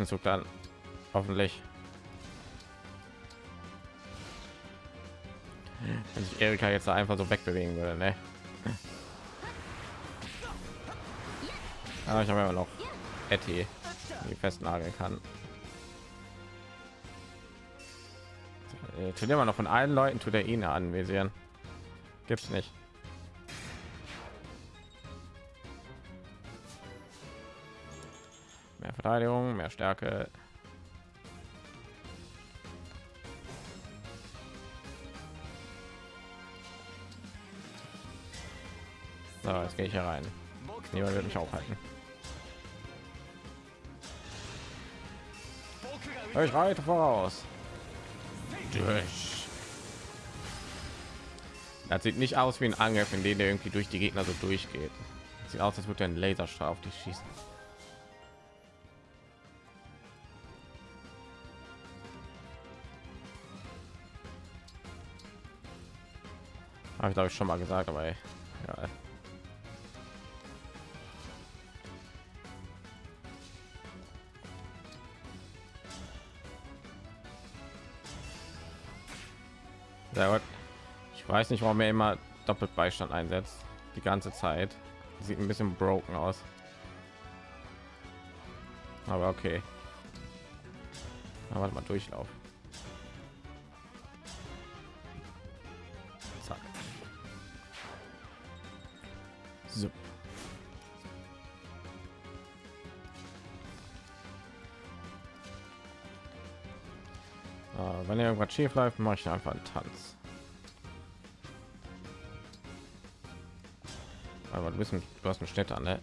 Im nächsten Zug dann hoffentlich. Wenn sich Erika jetzt einfach so wegbewegen würde, ne? Aber ich habe ja noch Etty, die festnageln kann. Äh, Tut immer noch von allen Leuten tut er ihn anvisieren. Gibt's nicht. Verteidigung, mehr Stärke. So, jetzt gehe ich hier rein. Niemand wird mich aufhalten. Ich reite voraus. Durch. Das sieht nicht aus wie ein Angriff, in dem der irgendwie durch die Gegner so durchgeht. Das sieht aus, als würde ein Laserstrahl auf dich schießen. Habe ich glaube ich schon mal gesagt, aber ja. Sehr gut. Ich weiß nicht, warum er immer doppelt Beistand einsetzt. Die ganze Zeit. Sieht ein bisschen broken aus. Aber okay. Aber mal Durchlauf. Schief läuft, mache ich einfach einen Tanz. Aber du bist ein, du hast Schnitt an, ne?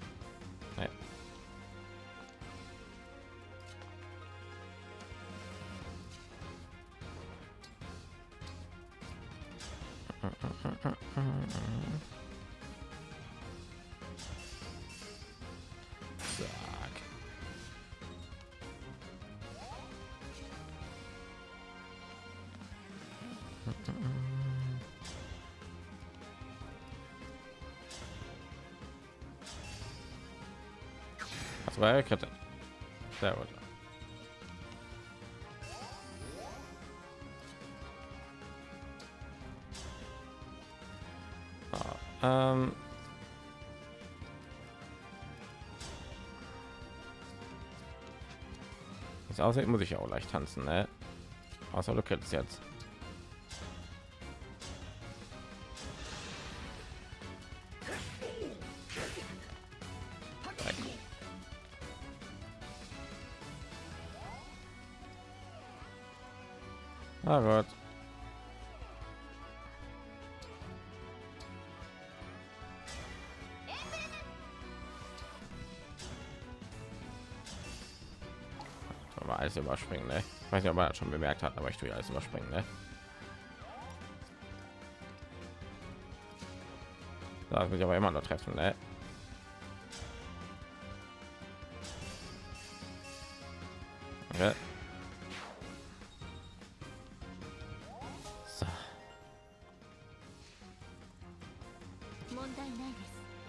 Das war ja Kette. Sehr gut. Ah, ähm. Das aussieht, muss ich auch leicht tanzen, ne? Außer du kennst jetzt. überspringen ne? ich weiß nicht ob man das schon bemerkt hat aber ich tue alles überspringen ne? da will ich aber immer noch treffen ne? Okay.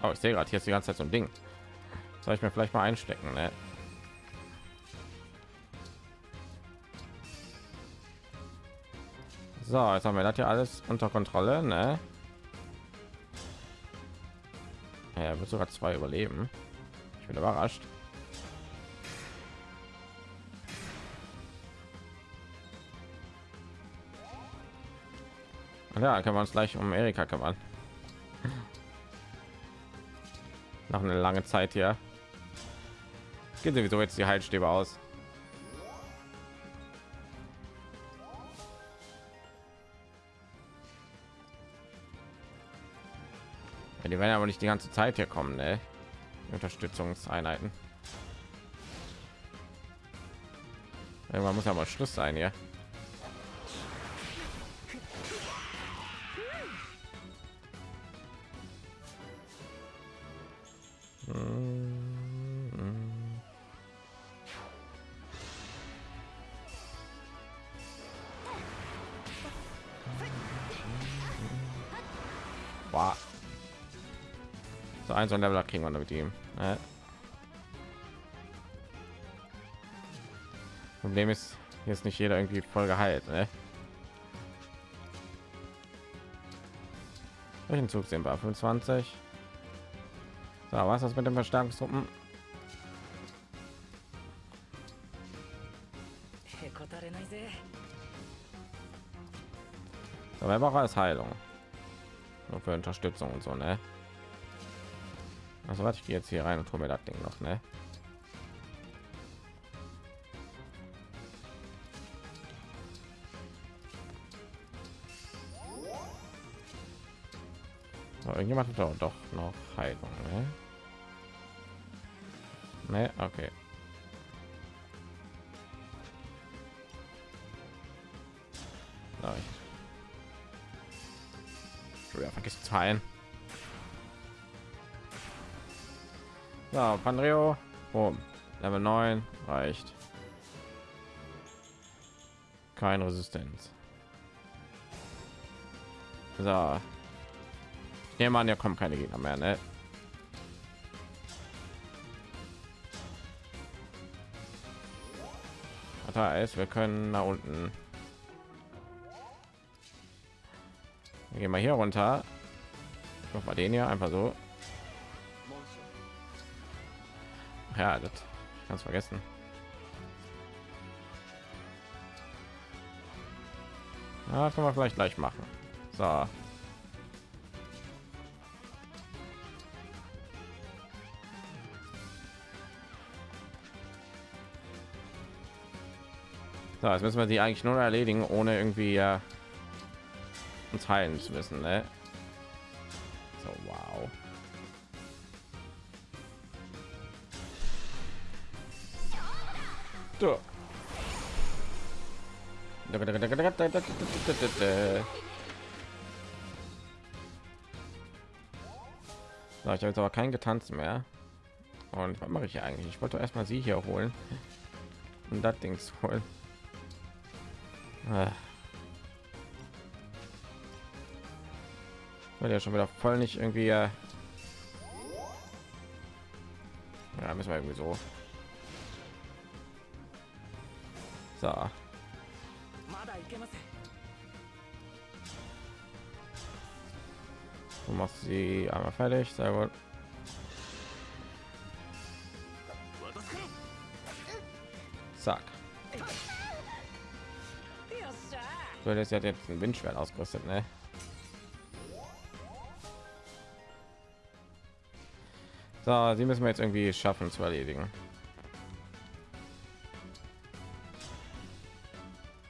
Oh, ich sehe gerade hier ist die ganze Zeit so ein Ding. Soll ich mir vielleicht mal einstecken, ne? So, jetzt haben wir das hier alles unter Kontrolle, ne? Ja, wird sogar zwei überleben. Ich bin überrascht. Ach Ja, kann man uns gleich um Erika kümmern. Nach einer lange Zeit hier. Geht sowieso jetzt die Heilstäbe aus. Ja, die werden aber nicht die ganze Zeit hier kommen, ne? Unterstützungseinheiten. Irgendwann muss ja mal Schluss sein. Boah. so ein Level kriegen wir mit ihm. Ja. Problem ist, jetzt nicht jeder irgendwie voll geheilt. Ne? Welchen Zug sind wir? 25. So, was ist das mit dem Verstärkungstruppen? So, wer braucht als Heilung? Nur für Unterstützung und so, ne? Also warte, ich gehe jetzt hier rein und hole mir das Ding noch, ne? Irgendjemand hat doch noch Heilung, ne? Ne, okay. Keine Resistenz. So. Ich nehme an, ja kommen keine Gegner mehr, ne? Das heißt, wir können nach unten. Wir gehen mal hier runter. Noch mal den hier einfach so. Ja, das ganz vergessen. Ja, das können wir vielleicht gleich machen. So. So, jetzt müssen wir sie eigentlich nur erledigen, ohne irgendwie äh, uns heilen zu müssen. Ne? jetzt aber kein Getanz mehr. Und was mache ich eigentlich? Ich wollte erstmal sie hier holen. Und das dings holen. Ah. wird ja schon wieder voll nicht irgendwie äh, ja müssen wir irgendwie so. So. Du machst sie einmal fertig sehr gut. ゃ So, das hat jetzt ein Windschwert ausgerüstet, ne? So, sie müssen wir jetzt irgendwie schaffen zu erledigen.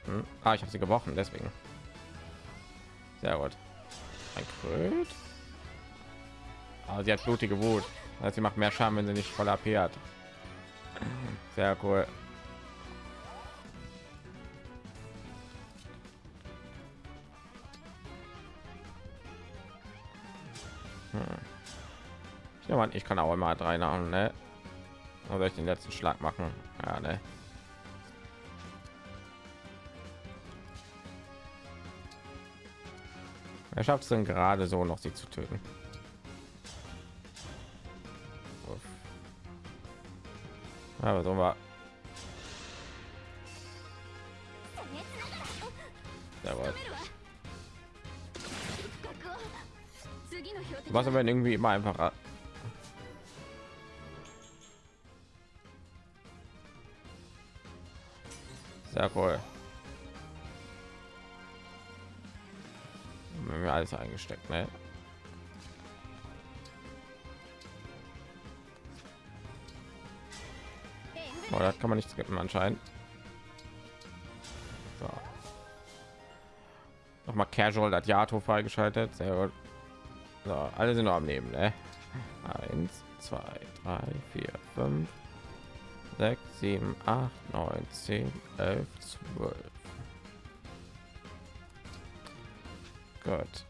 Hm? Ah, ich habe sie gebrochen, deswegen. Sehr gut. Ein Kröt. Aber sie hat blutige Wut. Also sie macht mehr Schaden, wenn sie nicht voll AP hat. Sehr cool. man ich kann auch immer drei namen ne? oder ich den letzten schlag machen ja, ne? er schafft es denn gerade so noch sie zu töten aber so war Jawohl. was aber irgendwie immer einfacher eingesteckt, ne? Oh, das kann man nicht skippen anscheinend. So. Noch mal Casual das Yato freigeschaltet. Sehr gut. So, alle sind noch am Leben, ne? Eins, zwei, drei, vier, fünf, sechs, sieben, acht, neun, zehn, elf, zwölf. Gut.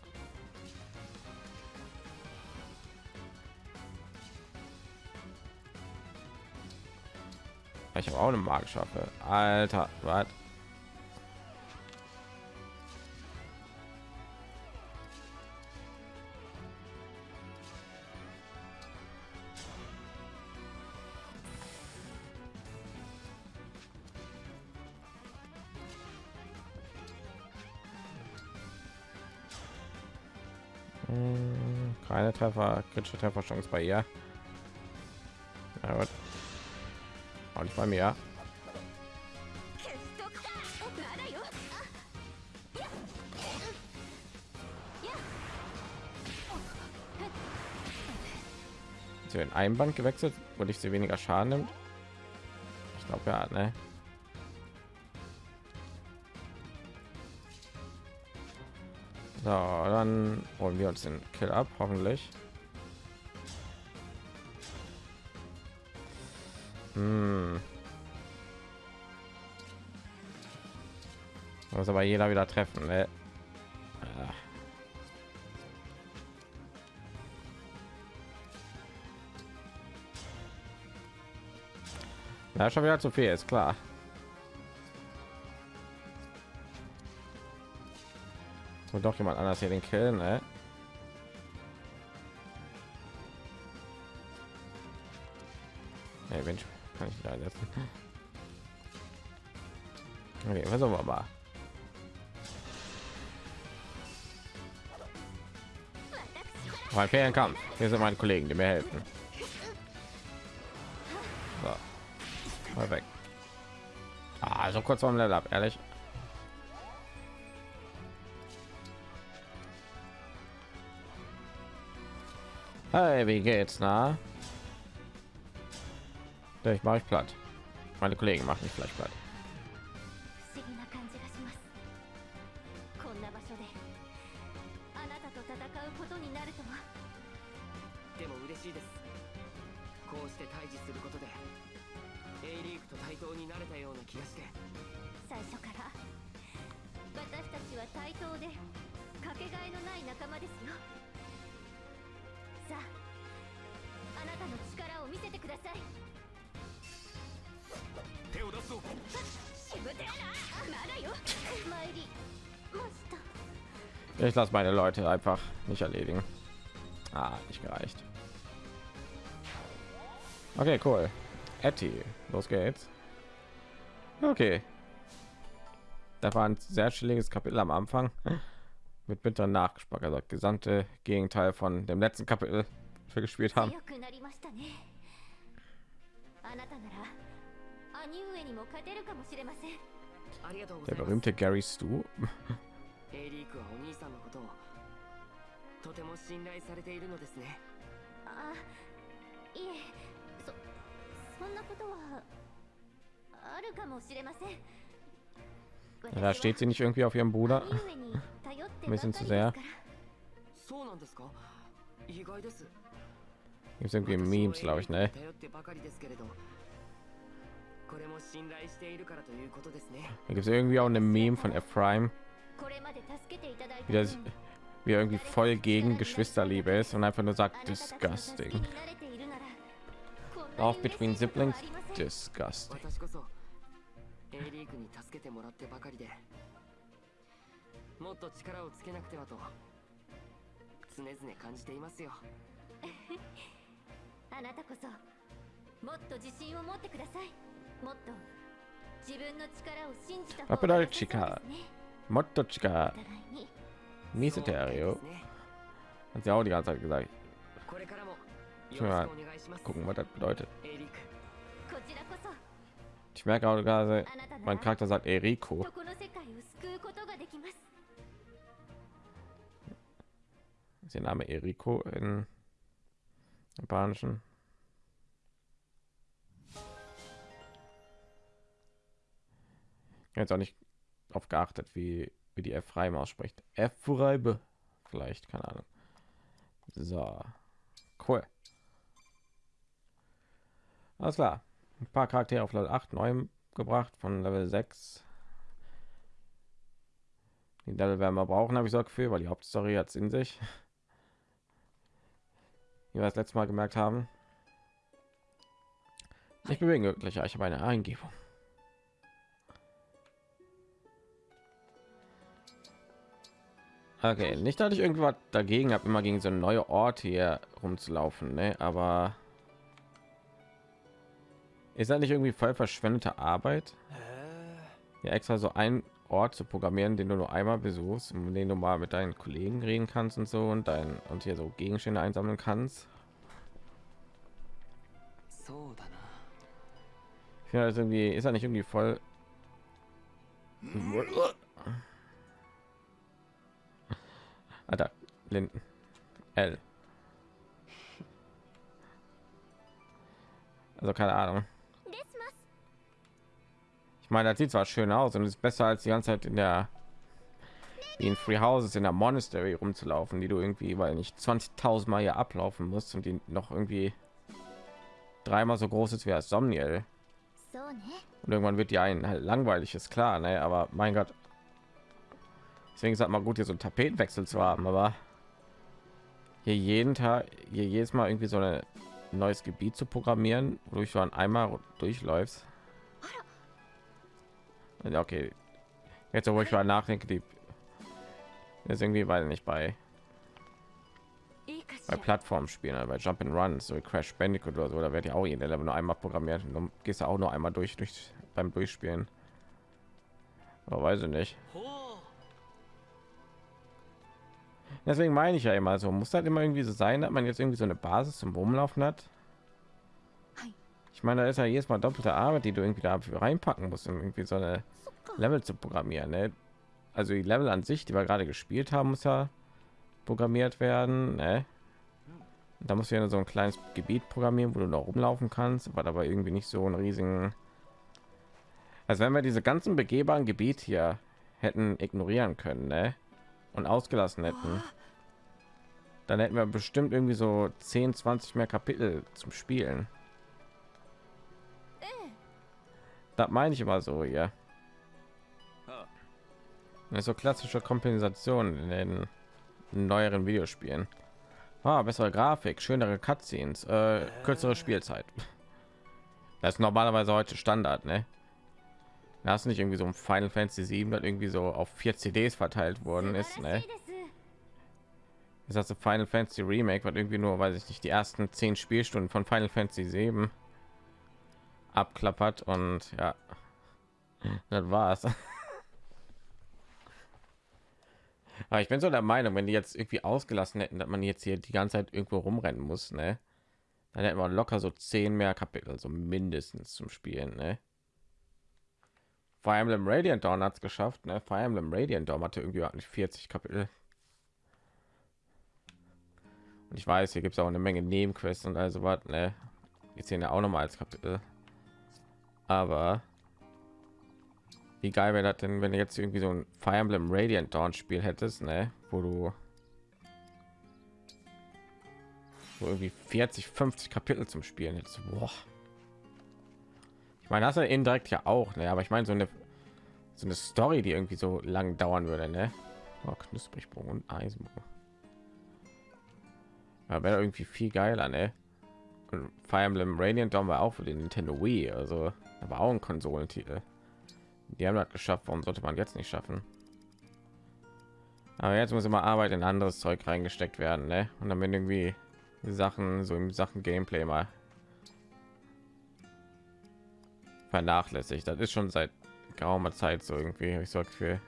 Ich habe auch eine magische Waffe. Alter, was? Hm, Keine Treffer, kritische Trefferchance bei ihr. Ja, gut. Bei mir Sie in einem Band gewechselt, wo ich sie weniger Schaden nimmt. Ich glaube ja, ne? So, dann holen wir uns den Kill ab, hoffentlich. Hm. Muss aber jeder wieder treffen, ne? Ah. Schon wieder zu viel, ist klar. Und doch jemand anders hier den Kill, ne? Setzen? Okay, versuchen wir mal. Mein Ferienkampf. Hier sind meine Kollegen, die mir helfen. So. Mal weg. Ah, so kurz vorm Level ab, ehrlich. Hey, wie geht's, na? Ich mache ich platt. Meine Kollegen machen mich vielleicht platt. Ich lasse meine Leute einfach nicht erledigen. Ah, nicht gereicht. Okay, cool. Etty, los geht's. Okay. Da war ein sehr chilliges Kapitel am Anfang mit bitter Nachgeschmack, also das gesamte Gegenteil von dem letzten Kapitel, für gespielt haben. Der berühmte Gary Stu A リーグはお兄さんのことをとても信頼されているのですねあいえそそんなことはあるかもしれません Da steht sie nicht irgendwie auf ihrem Bruder. 兄上に頼ってば Ein かり bisschen です zu から sehr. そうなんですか意外です Gibt irgendwie Memes, glaube ich, ne? 頼ってばかりですけれどこれも信頼しているからということですね Da gibt es irgendwie auch eine Meme von Ephraim, こ れまで助けていただいた wie, 分 das, wie er irgendwie voll gegen Geschwisterliebe ist und einfach nur sagt あなたたちの助け disgusting. に慣れているならこんな Auch に between 嬉しいことは siblings ありません disgusting. 私こそ A リーグに助けてもらってばかりでもっと力をつけなくてはと常々感じていますよあなたこそもっと自信を持ってくださいもっと自分の力を信じた方 Was が良 bedeutet さそう Chika? ですね Motochka. Miese Terrio. Hat sie auch die ganze Zeit gesagt. Ich mal gucken, was das bedeutet. Ich merke auch gerade, mein Charakter sagt Eriko. Ist der Name Eriko in japanischen? Jetzt auch nicht auf geachtet, wie, wie die F Reim ausspricht. F Reibe. Vielleicht, keine Ahnung. So. Cool. Alles klar. Ein paar Charaktere auf Level 8 neu gebracht von Level 6. Die Level werden wir brauchen, habe ich so Gefühl, weil die Hauptstory hat es in sich. Wie wir das letzte Mal gemerkt haben. Ich bewege wirklich, ich habe eine Eingebung. Okay, nicht, dass ich irgendwas dagegen habe, immer gegen so einen neuen Ort hier rumzulaufen, ne? Aber ist das nicht irgendwie voll verschwendete Arbeit? Ja, extra so ein Ort zu programmieren, den du nur einmal besuchst, um den du mal mit deinen Kollegen reden kannst und so und dein und hier so Gegenstände einsammeln kannst. Ah. Ich finde das irgendwie, ist er nicht irgendwie voll hm? Alter, Linden. L. Also keine Ahnung. Ich meine, das sieht zwar schön aus und ist besser als die ganze Zeit in der in Free Houses in der Monastery rumzulaufen, die du irgendwie, weil nicht 20.000 Mal hier ablaufen musst und die noch irgendwie dreimal so groß ist wie als Somniel. Ne? Und irgendwann wird die einen halt langweilig, ist klar, ne? Aber mein Gott, Deswegen ist halt mal gut, hier so einen Tapetenwechsel zu haben, aber hier jeden Tag, hier jedes Mal irgendwie so ein neues Gebiet zu programmieren, wodurch du an einmal durchläufst. Okay, jetzt wo ich mal nachdenke, die ist irgendwie weil nicht bei bei Plattformspielen, also bei Jump and run so Crash Bandicoot oder so, da wird ja auch jeder Level nur einmal programmiert und dann gehst du auch nur einmal durch, durch beim Durchspielen. Aber weiß ich nicht. Deswegen meine ich ja immer so, muss halt immer irgendwie so sein, dass man jetzt irgendwie so eine Basis zum Rumlaufen hat. Ich meine, da ist ja jedes Mal doppelte Arbeit, die du irgendwie da reinpacken musst, um irgendwie so eine Level zu programmieren. Ne? Also die Level an sich, die wir gerade gespielt haben, muss ja programmiert werden. Ne? Da muss du ja so ein kleines Gebiet programmieren, wo du noch rumlaufen kannst, aber dabei irgendwie nicht so ein riesigen... Also wenn wir diese ganzen begehbaren Gebiet hier hätten ignorieren können ne? und ausgelassen hätten, ah dann hätten wir bestimmt irgendwie so 10, 20 mehr Kapitel zum Spielen. Das meine ich immer so, ja. So klassische kompensation in den neueren Videospielen. Ah, bessere Grafik, schönere Cutscenes, äh, kürzere Spielzeit. Das ist normalerweise heute Standard, ne? Da ist nicht irgendwie so ein Final Fantasy 7, das irgendwie so auf vier CDs verteilt worden ist, ne? das ganze Final Fantasy Remake war irgendwie nur, weiß ich nicht, die ersten zehn Spielstunden von Final Fantasy 7 abklappert und ja, das war's. Aber ich bin so der Meinung, wenn die jetzt irgendwie ausgelassen hätten, dass man jetzt hier die ganze Zeit irgendwo rumrennen muss, ne? Dann hätten wir locker so zehn mehr Kapitel, so mindestens zum Spielen, ne? Fire Emblem Radiant Dawn hat es geschafft, ne? Fire Emblem Radiant Dawn hatte irgendwie 40 Kapitel. Und ich weiß, hier gibt es auch eine Menge Nebenquests und also was, ne? Jetzt sehen ja auch noch mal als Kapitel. Aber wie geil wäre das denn, wenn du jetzt irgendwie so ein Fire Emblem Radiant Dawn Spiel hättest, ne? Wo du wo irgendwie 40, 50 Kapitel zum Spielen hättest. Boah. Ich meine, das ist indirekt ja auch, ne? Aber ich meine so eine so eine Story, die irgendwie so lang dauern würde, ne? Oh, Knusprigsprung und Eisenbruch. Ja, wäre irgendwie viel geiler, ne? Und Fire Emblem Radiant Dawn war auch für den Nintendo Wii, also da war auch ein Konsolentitel. Die haben das geschafft, warum sollte man jetzt nicht schaffen? Aber jetzt muss immer Arbeit in anderes Zeug reingesteckt werden, ne? Und dann werden irgendwie Sachen so im Sachen Gameplay mal vernachlässigt. Das ist schon seit geraumer Zeit so irgendwie, habe ich so das Gefühl.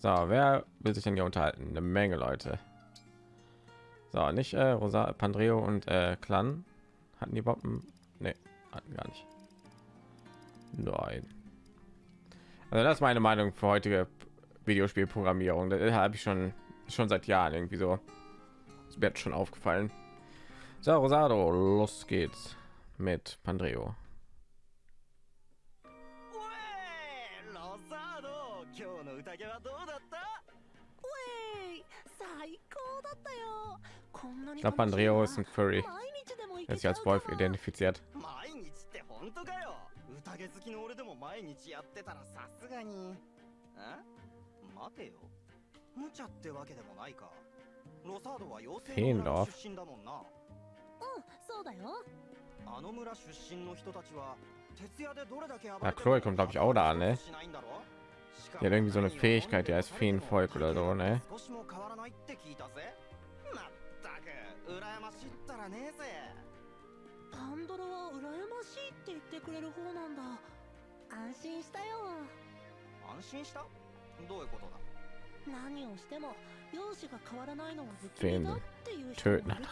So, wer will sich denn hier unterhalten? Eine Menge Leute. So, nicht äh, Rosa, Pandreo und äh, Clan hatten die überhaupt? Ne, hatten gar nicht. Nein. Also das ist meine Meinung für heutige Videospielprogrammierung. Das habe ich schon schon seit Jahren irgendwie so. Es wird schon aufgefallen. So, Rosado, los geht's mit Pandreo. おい 宴はどうだったえい最高だったよこんなに Ich glaube, Andreo ist ein Furry. 毎日でも行 Er け ist ち sich ゃ als うか Wolf な identifiziert. 毎日って本当かよ宴好きの俺でも毎日やってたらさすがにえ待てよ無茶ってわけでもないかロサードは妖精の村の出身だもんなうんそうだよあの村出身の人たちは徹夜でどれだけ暴 Ja, れて Chloe kommt, glaube ich, auch da an, ne? しないんだろ Die hat irgendwie so eine Fähigkeit, die heißt Feenvolk oder so, ne? 少しも変わらないって聞いたぜまったく 羨ましいったらねえぜ。パンドラは羨ましいって言ってくれる方なんだ。安心したよ。安心した？どういうことだ？何をしても容姿が変わらないのは不気味だっていう人もいるからね。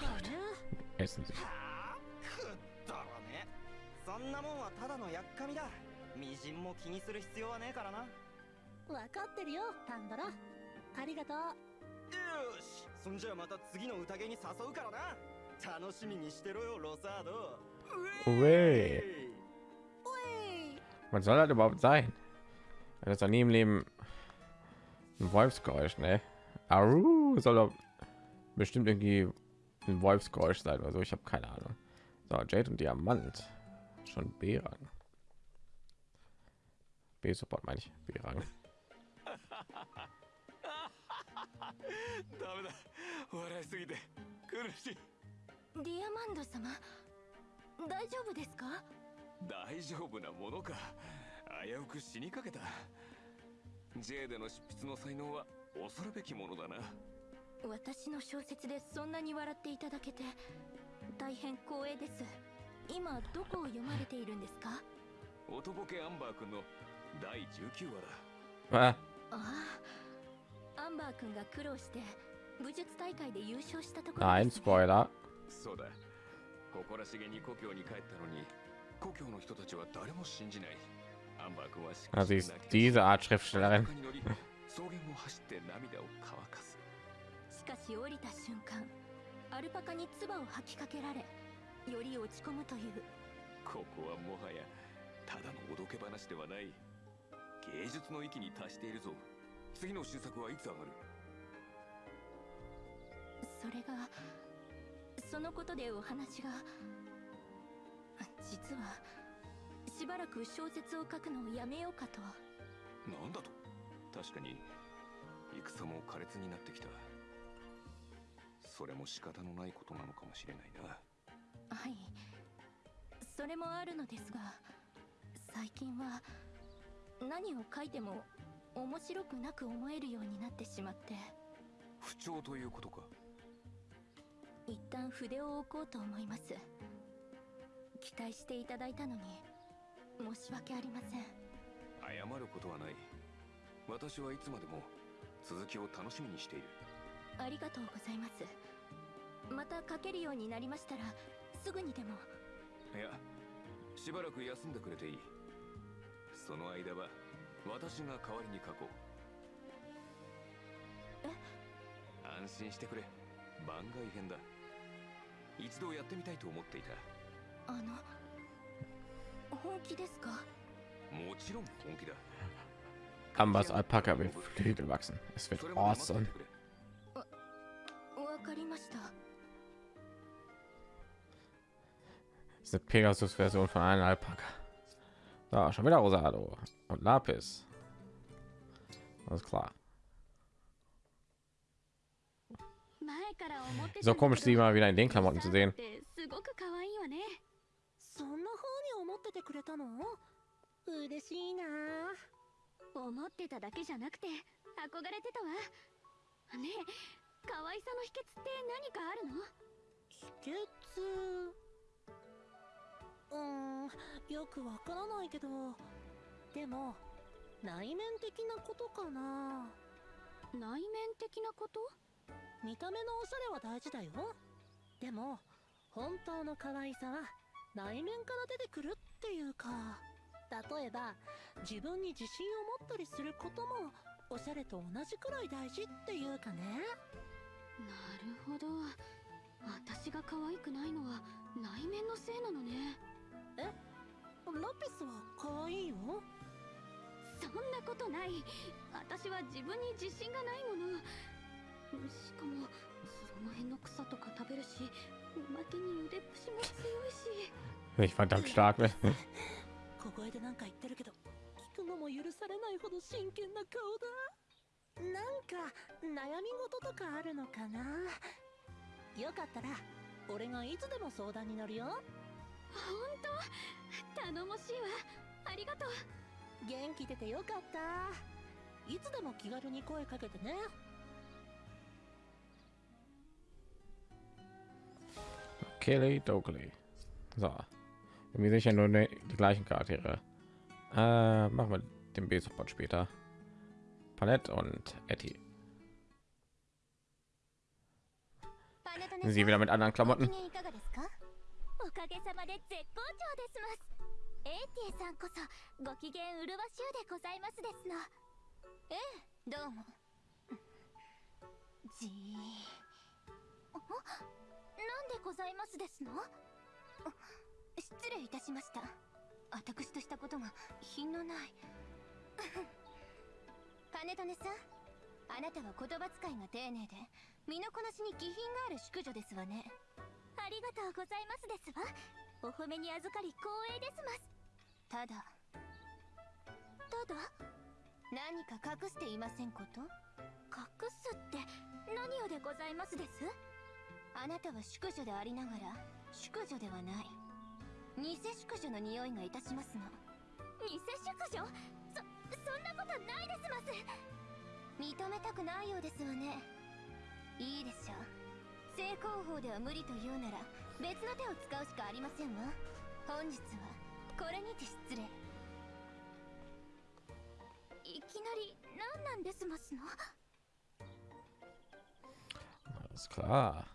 くだらね。そんなもんはただのやっかみだ。みじんも気にする必要はねえからな。よ分かってるよパンドラ。ありがとう。しそんじゃまた次の宴に誘うからな楽しみにしてろよロサード Ui. Was soll das überhaupt sein? Das ist doch nie im Leben ein Wolfsgeräusch, ne? Aru soll doch bestimmt irgendwie ein Wolfsgeräusch sein oder so. Ich habe keine Ahnung. So, Jade und Diamant. Schon B-Rang. B-Support meine ich. B-Rang. ダメだ。笑いすぎて。苦しい。ディアマンド様大丈夫ですか？大丈夫なものか。危うく死にかけた。J での執筆の才能は恐るべきものだな。私の小説でそんなに笑っていただけて大変光栄です。今どこを読まれているんですか？音ボケアンバー君の第19話だ。Ah, ああ。アンバー君が苦労して武術大会で優勝したところ nein, ですね。Spoiler. そうだ。誇らしげに故郷に帰ったのに故郷の人たちは誰も信じない。アンバー君はし Ah, sie ist diese Art Schriftstellerin. 草原を走って涙を乾かす。しかし降りた瞬間アルパカに唾を吐きかけられより落ち込むという。ここはもはやただのおどけ話ではない。芸術の域に達しているぞ次の新作はいつ上がる？それがそのことでお話が。実はしばらく小説を書くのをやめようかと。なんだと？確かに戦も苛烈になってきた。それも仕方のないことなのかもしれないな。はい。それもあるのですが最近は何を書いても面白くなく思えるようになってしまって。不調ということか。一旦筆を置こうと思います。期待していただいたのに申し訳ありません。謝ることはない。私はいつまでも続きを楽しみにしている。ありがとうございます。また書けるようになりましたらすぐにでも。いやしばらく休んでくれていい。その間は私が代わりに書こう安心してくれ番外編だ一度やってみたいと思っていたあの本気ですかもちろん本気だ Ambers Alpaka will Flügel wachsen. Es wird awesome. わかりました ist eine Pegasus-Version von einem Alpaka. Da, schon wieder Rosado und Lapis. Alles klar. So komisch, sie mal wieder in den Klamotten zu sehen. ってすごく可愛いわねそんな風に思っててくれたの嬉しいな思ってただけじゃなくて憧れてたわねえ可愛さの秘訣って何かあるの秘訣うーんよくわからないけどでも内面的なことかな？内面的なこと？見た目のおしゃれは大事だよ。でも本当の可愛さは内面から出てくるっていうか例えば自分に自信を持ったりすることもおしゃれと同じくらい大事っていうかね。なるほど。私が可愛くないのは内面のせいなのねラピスは可愛いよ。そんなことない。私は自分に自信がないもの。しかもその辺の草とか食べるしおまけに腕っぷしも強いし。Ich verdammt stark. ne? 小声でなんか言ってるけど聞くのも許されないほど真剣な顔だ。なんか悩み事とかあるのかな。よかったら俺がいつでも相談に乗るよ本当頼もしいわありがとう元気出てよかったいつでも気軽に声かけてね Kelly Dogley. So. Irgendwie sicher nur ne, die gleichen Charaktere. Äh, machen wir den B-Support später. Palette und Etty. パネタネ Sie wieder mit anderen ご Klamotten. おかげさまで絶好調ですます。エイティさんこそご機嫌うるわしゅうでございますですの。ええどうも。じー。あなんでございますですの？あ失礼いたしました。私としたことが品のない。パネトネさんあなたは言葉遣いが丁寧で身のこなしに気品がある淑女ですわねありがとうございますですわ。お褒めに預かり光栄ですます。ただただ何か隠していませんこと？隠すって何をでございますです？あなたは淑女でありながら淑女ではない。偽淑女の匂いがいたしますの。偽淑女？そそんなことないですます。認めたくないようですわね。いいでしょう正攻法では無理というなら別の手を使うしかありませんわ本日はこれにて失礼いきなり何なんですますの Alles klar.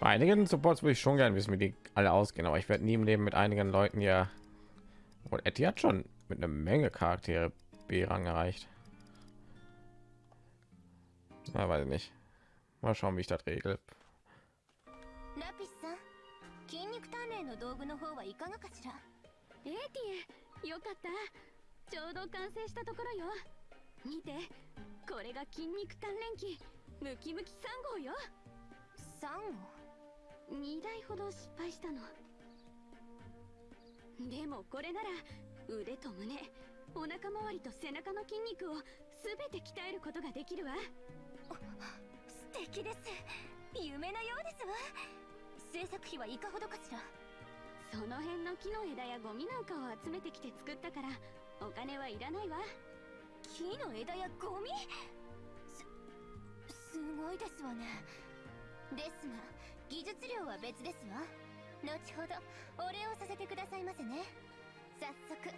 Bei einigen Supports würde ich schon gerne wissen, wie die alle ausgehen, aber ich werde nie im Leben mit einigen Leuten ja. Und Etty hat schon mit einer Menge Charaktere B-Rang erreicht. Na, weiß ich nicht. Mal schauen, wie ich das regel. ラピスさん筋肉鍛錬の道具の方はいかがかしら？エーティエよかった。ちょうど完成したところよ。見てこれが筋肉鍛錬機ムキムキ3号よ。3号2台ほど失敗したの。でもこれなら腕と胸お腹周りと背中の筋肉を全て鍛えることができるわ。素敵です夢のようです。わ制作費はいかほどかしら。その辺の木の枝やゴミなんかを集めてきて作ったから。お金はいらないわ。木の枝やゴミすすごいですわね。ですが技術料は別ですわ。後ほどお礼をさせてくださいませね。早速試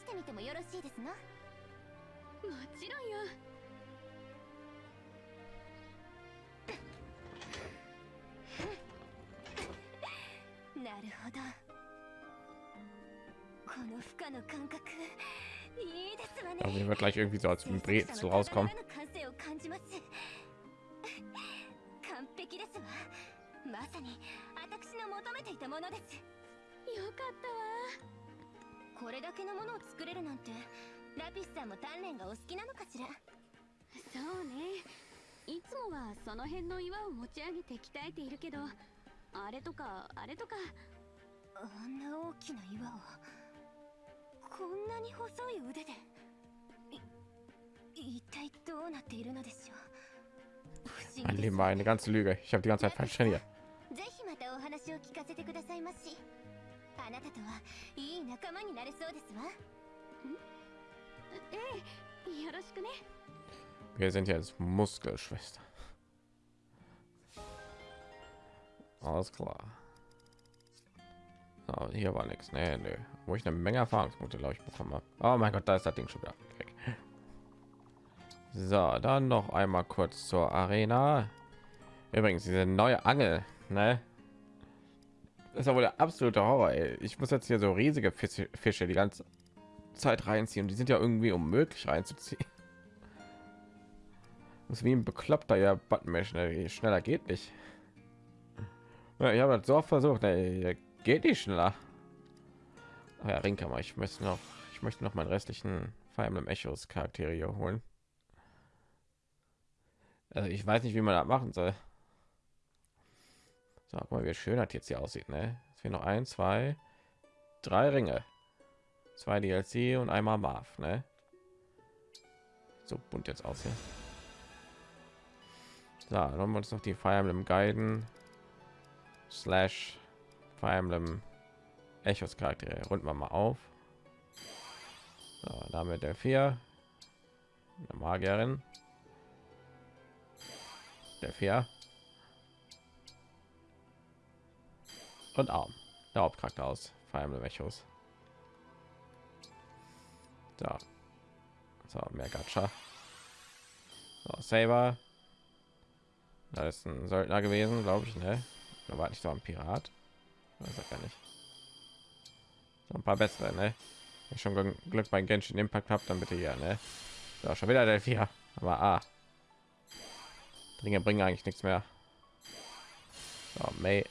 してみてもよろしいですの？もちろんよなるほど。この負荷の感覚いいですわね。Wird gleich 完璧ですわ。まさに私の求めていたものです。よかったわ。これだけのものを作れるなんてラピスさんも鍛錬がお好きなのかしら。そうね。いつもはその辺の岩を持ち上げて鍛えているけどあれとかあれとかあんな大きな岩をこんなに細い腕で一体どうなっているのでしょう Mein Leben war eine ganze Lüge. Ich habe die ganze Zeit falsch trainiert. またお話を聞かせてくださいまし。あなたとはいい仲間になれそうですわ。ええ、よろしくね。Wir sind jetzt Muskelschwester. Alles klar. So, hier war nichts. Nee, nee. Wo ich eine Menge Erfahrungspunkte, glaube ich, bekommen habe. Oh mein Gott, da ist das Ding schon wieder weg. So, dann noch einmal kurz zur Arena. Übrigens, diese neue Angel, ne? Das ist ja wohl der absolute Horror. Ey. Ich muss jetzt hier so riesige Fische, die ganze Zeit reinziehen. Die sind ja irgendwie unmöglich reinzuziehen. Das ist wie ein bekloppter ja Buttonmesh, ne? schneller geht nicht. Ja, ich habe das so oft versucht, ne? geht nicht schneller. Ach ja, Ringkammer, ich müsste noch, ich möchte noch meinen restlichen Fire Emblem Echos Charaktere hier holen. Also ich weiß nicht, wie man das machen soll. So, guck mal, wie schön das jetzt hier aussieht, ne? Es fehlen noch ein, zwei, drei Ringe. Zwei DLC und einmal Marv, ne? So bunt jetzt aus dann haben wir uns noch die Fire Emblem Guiden slash Fire Emblem Echos Charaktere. Runden wir mal auf. So, damit der vier, eine Magierin, der vier und Arm, der Hauptcharakter aus Fire Emblem Echos. So, so mehr Gacha. So, Saber. Da ist ein Söldner gewesen, glaube ich, ne? Da war nicht so ein Pirat. Das ist gar nicht. So ein paar bessere, ne? Wenn ich schon Glück bei Genshin Impact habt, dann bitte hier, ne? Ja, schon wieder der vier. Aber ah. Dinge bringen eigentlich nichts mehr. So, May,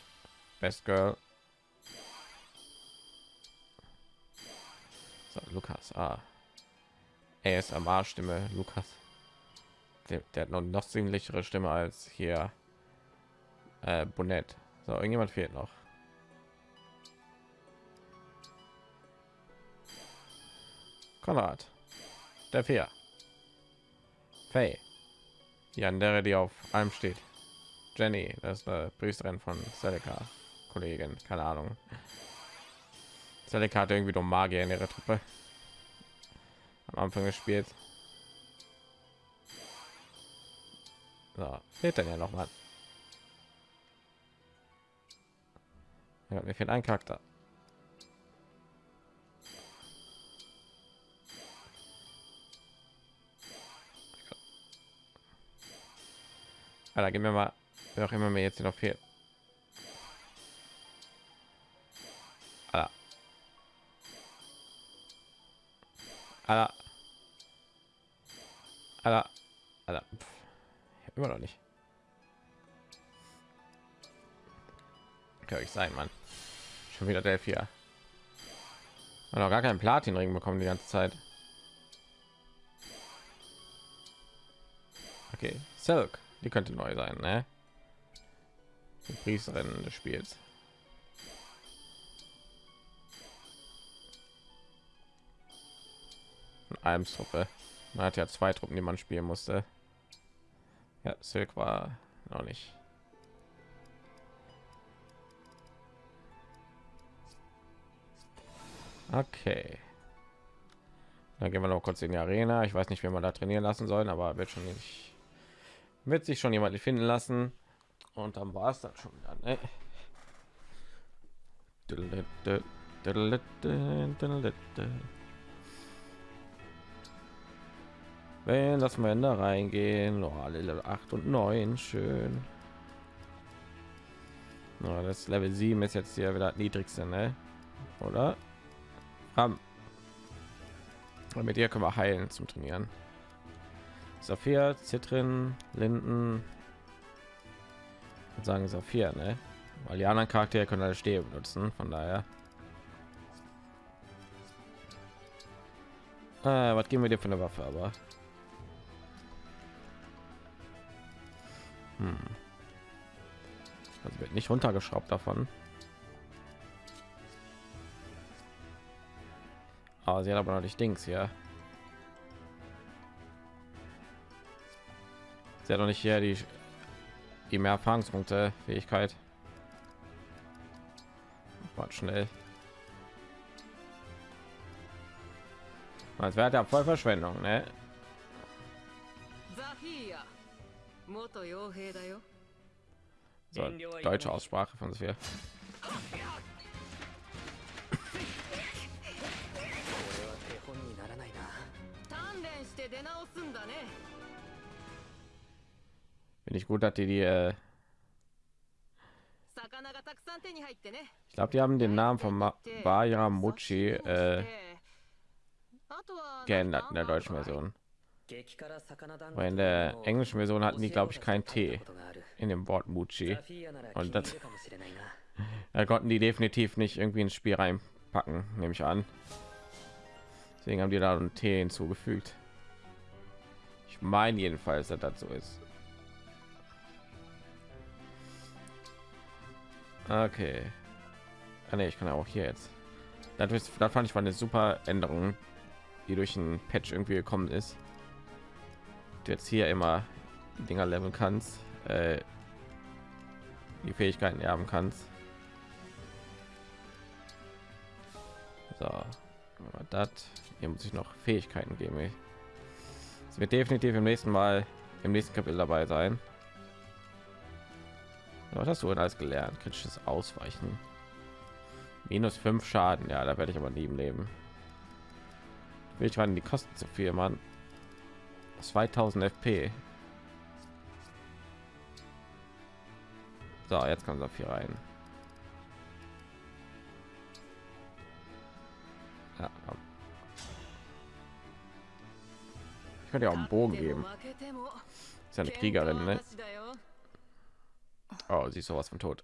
Best Girl. So, Lukas, ah. ASMR Stimme, Lukas. Der, der hat noch noch ziemlichere Stimme als hier äh, Bonnet. So, irgendjemand fehlt noch. Konrad. Der Vier. Faye. Die andere, die auf allem steht. Jenny, das ist eine Priesterin von Celica. Kollegin, keine Ahnung. Celica hat irgendwie doch Magier in ihrer Truppe. Am Anfang gespielt. So, fehlt dann ja noch mal. Ja, mir fehlt ein Charakter. Alter, gib mir mal, wer auch immer mir jetzt noch fehlt. Alter. Alter. Alter. Alter. Immer noch nicht. Kann ich sein, Mann. Schon wieder der vier. Noch gar keinen Platinring bekommen die ganze Zeit. Okay, Silk. Die könnte neu sein, ne? Die Priesterin des Spiels. Almstruppe. Man hat ja zwei Truppen, die man spielen musste. Ja, Silk war noch nicht. Okay. Dann gehen wir noch kurz in die Arena. Ich weiß nicht, wie man da trainieren lassen sollen, aber wird schon nicht wird sich schon jemand finden lassen und dann war es dann schon wieder ne? Wenn das wir da reingehen oh, alle 8 und 9 schön ja, das level 7 ist jetzt hier wieder niedrigste ne? oder um, mit ihr können wir heilen zum trainieren Saphir, Zitrin, Linden. Ich sagen Saphir, ne? Weil die anderen Charaktere können alle Stäbe benutzen, von daher. Äh, was geben wir dir für eine Waffe, aber? Hm. Also wird nicht runtergeschraubt davon. Aber sie hat aber noch nicht Dings hier. Sie hat noch nicht hier die, die mehr Erfahrungspunkte Fähigkeit. War schnell. Als wäre ja voll Verschwendung, ne? So, deutsche Aussprache von Sphere. Bin ich gut, dass die die. Äh ich glaube, die haben den Namen von Ma Baya äh, geändert in der deutschen Version. Weil in der englischen Version hatten die, glaube ich, kein T in dem Wort Muchi. Und das da konnten die definitiv nicht irgendwie ins Spiel reinpacken, nehme ich an. Deswegen haben die da ein T hinzugefügt. Ich meine jedenfalls, dass das so ist. Okay. Ah, nee, ich kann auch hier jetzt. Das, ist, das fand ich war eine super Änderung, die durch ein Patch irgendwie gekommen ist. Du jetzt hier immer Dinger leveln kannst, äh, die Fähigkeiten erben kannst. So, das hier muss ich noch Fähigkeiten geben. Es wird definitiv im nächsten Mal im nächsten Kapitel dabei sein. Was hast du denn alles gelernt? Kritisches Ausweichen. Minus 5 Schaden. Ja, da werde ich aber nie im Leben. Ich waren die Kosten zu viel, Mann. 2000 FP. So, jetzt kommt Saphir rein. Ja, komm. Ich könnte ja auch einen Bogen geben. Ist ja eine Kriegerin, ne? Oh, sie ist sowas von tot.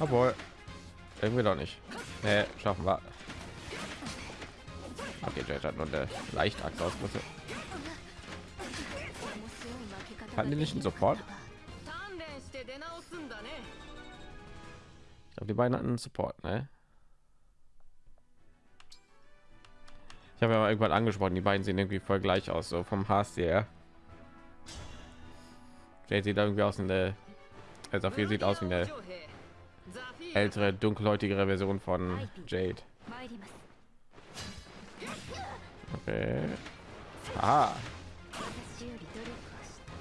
Obwohl. Irgendwie doch nicht. Nee, schaffen wir. Okay, Jet hat nur eine leichte Axt ausgerüstet. Die nicht einen Support? Ich glaube, die beiden hatten Support, ne? Ich habe ja mal irgendwann angesprochen, die beiden sehen irgendwie voll gleich aus, so vom HCR. her. Der sieht irgendwie aus in der... also viel sieht aus wie eine ältere, dunkelhäutigere Version von Jade. 参ります Okay. Ah, 私より努力をした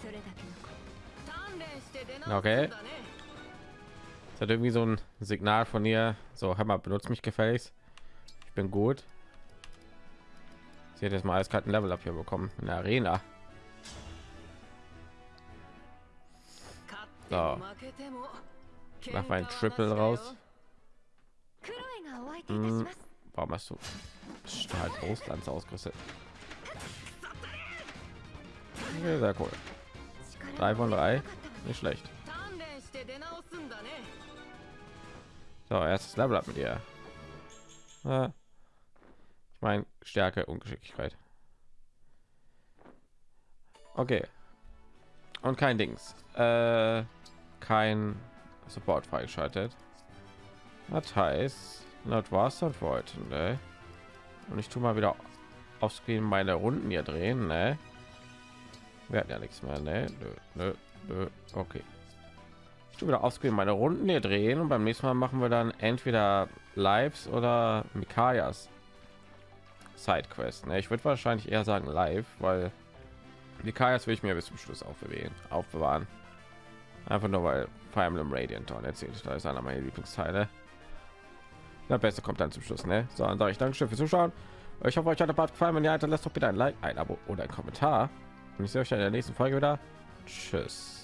それだけのこと鍛錬して出直すんだ Okay. ね Es hat irgendwie so ein Signal von ihr. So, hör mal, benutzt mich gefälligst. Ich bin gut. Sie hat jetzt mal als kalten Level up hier bekommen in der Arena. 勝っても負けても Mach mal ein Triple raus. ク Warum hast du halt Stahl Brustlanze ausgerüstet? Ja, sehr cool. 3 von 3, nicht schlecht. So, erstes Level ab mit ihr. Ja. Ich meine Stärke und Geschicklichkeit. Okay. Und kein Dings. Äh, kein Support freigeschaltet. Das heißt, das war's dann für heute. Ne? Und ich tue mal wieder auf Screen meine Runden hier drehen. Ne? Wir hatten ja nichts mehr. Ne? Nö, nö, nö. Okay. Ich tue wieder auf Screen meine Runden hier drehen und beim nächsten Mal machen wir dann entweder Lives oder Mikayas Sidequest. Ne? Ich würde wahrscheinlich eher sagen live, weil Mikayas will ich mir bis zum Schluss aufbewahren. aufbewahren. Einfach nur weil Fire Emblem Radiant und erzählt da ist einer meiner Lieblingsteile. Der beste kommt dann zum Schluss, ne? So, dann sage ich Dankeschön fürs Zuschauen. Ich hoffe, euch hat der Part gefallen. Wenn ja, dann lasst doch bitte ein Like, ein Abo oder ein Kommentar. Und ich sehe euch in der nächsten Folge wieder. Tschüss.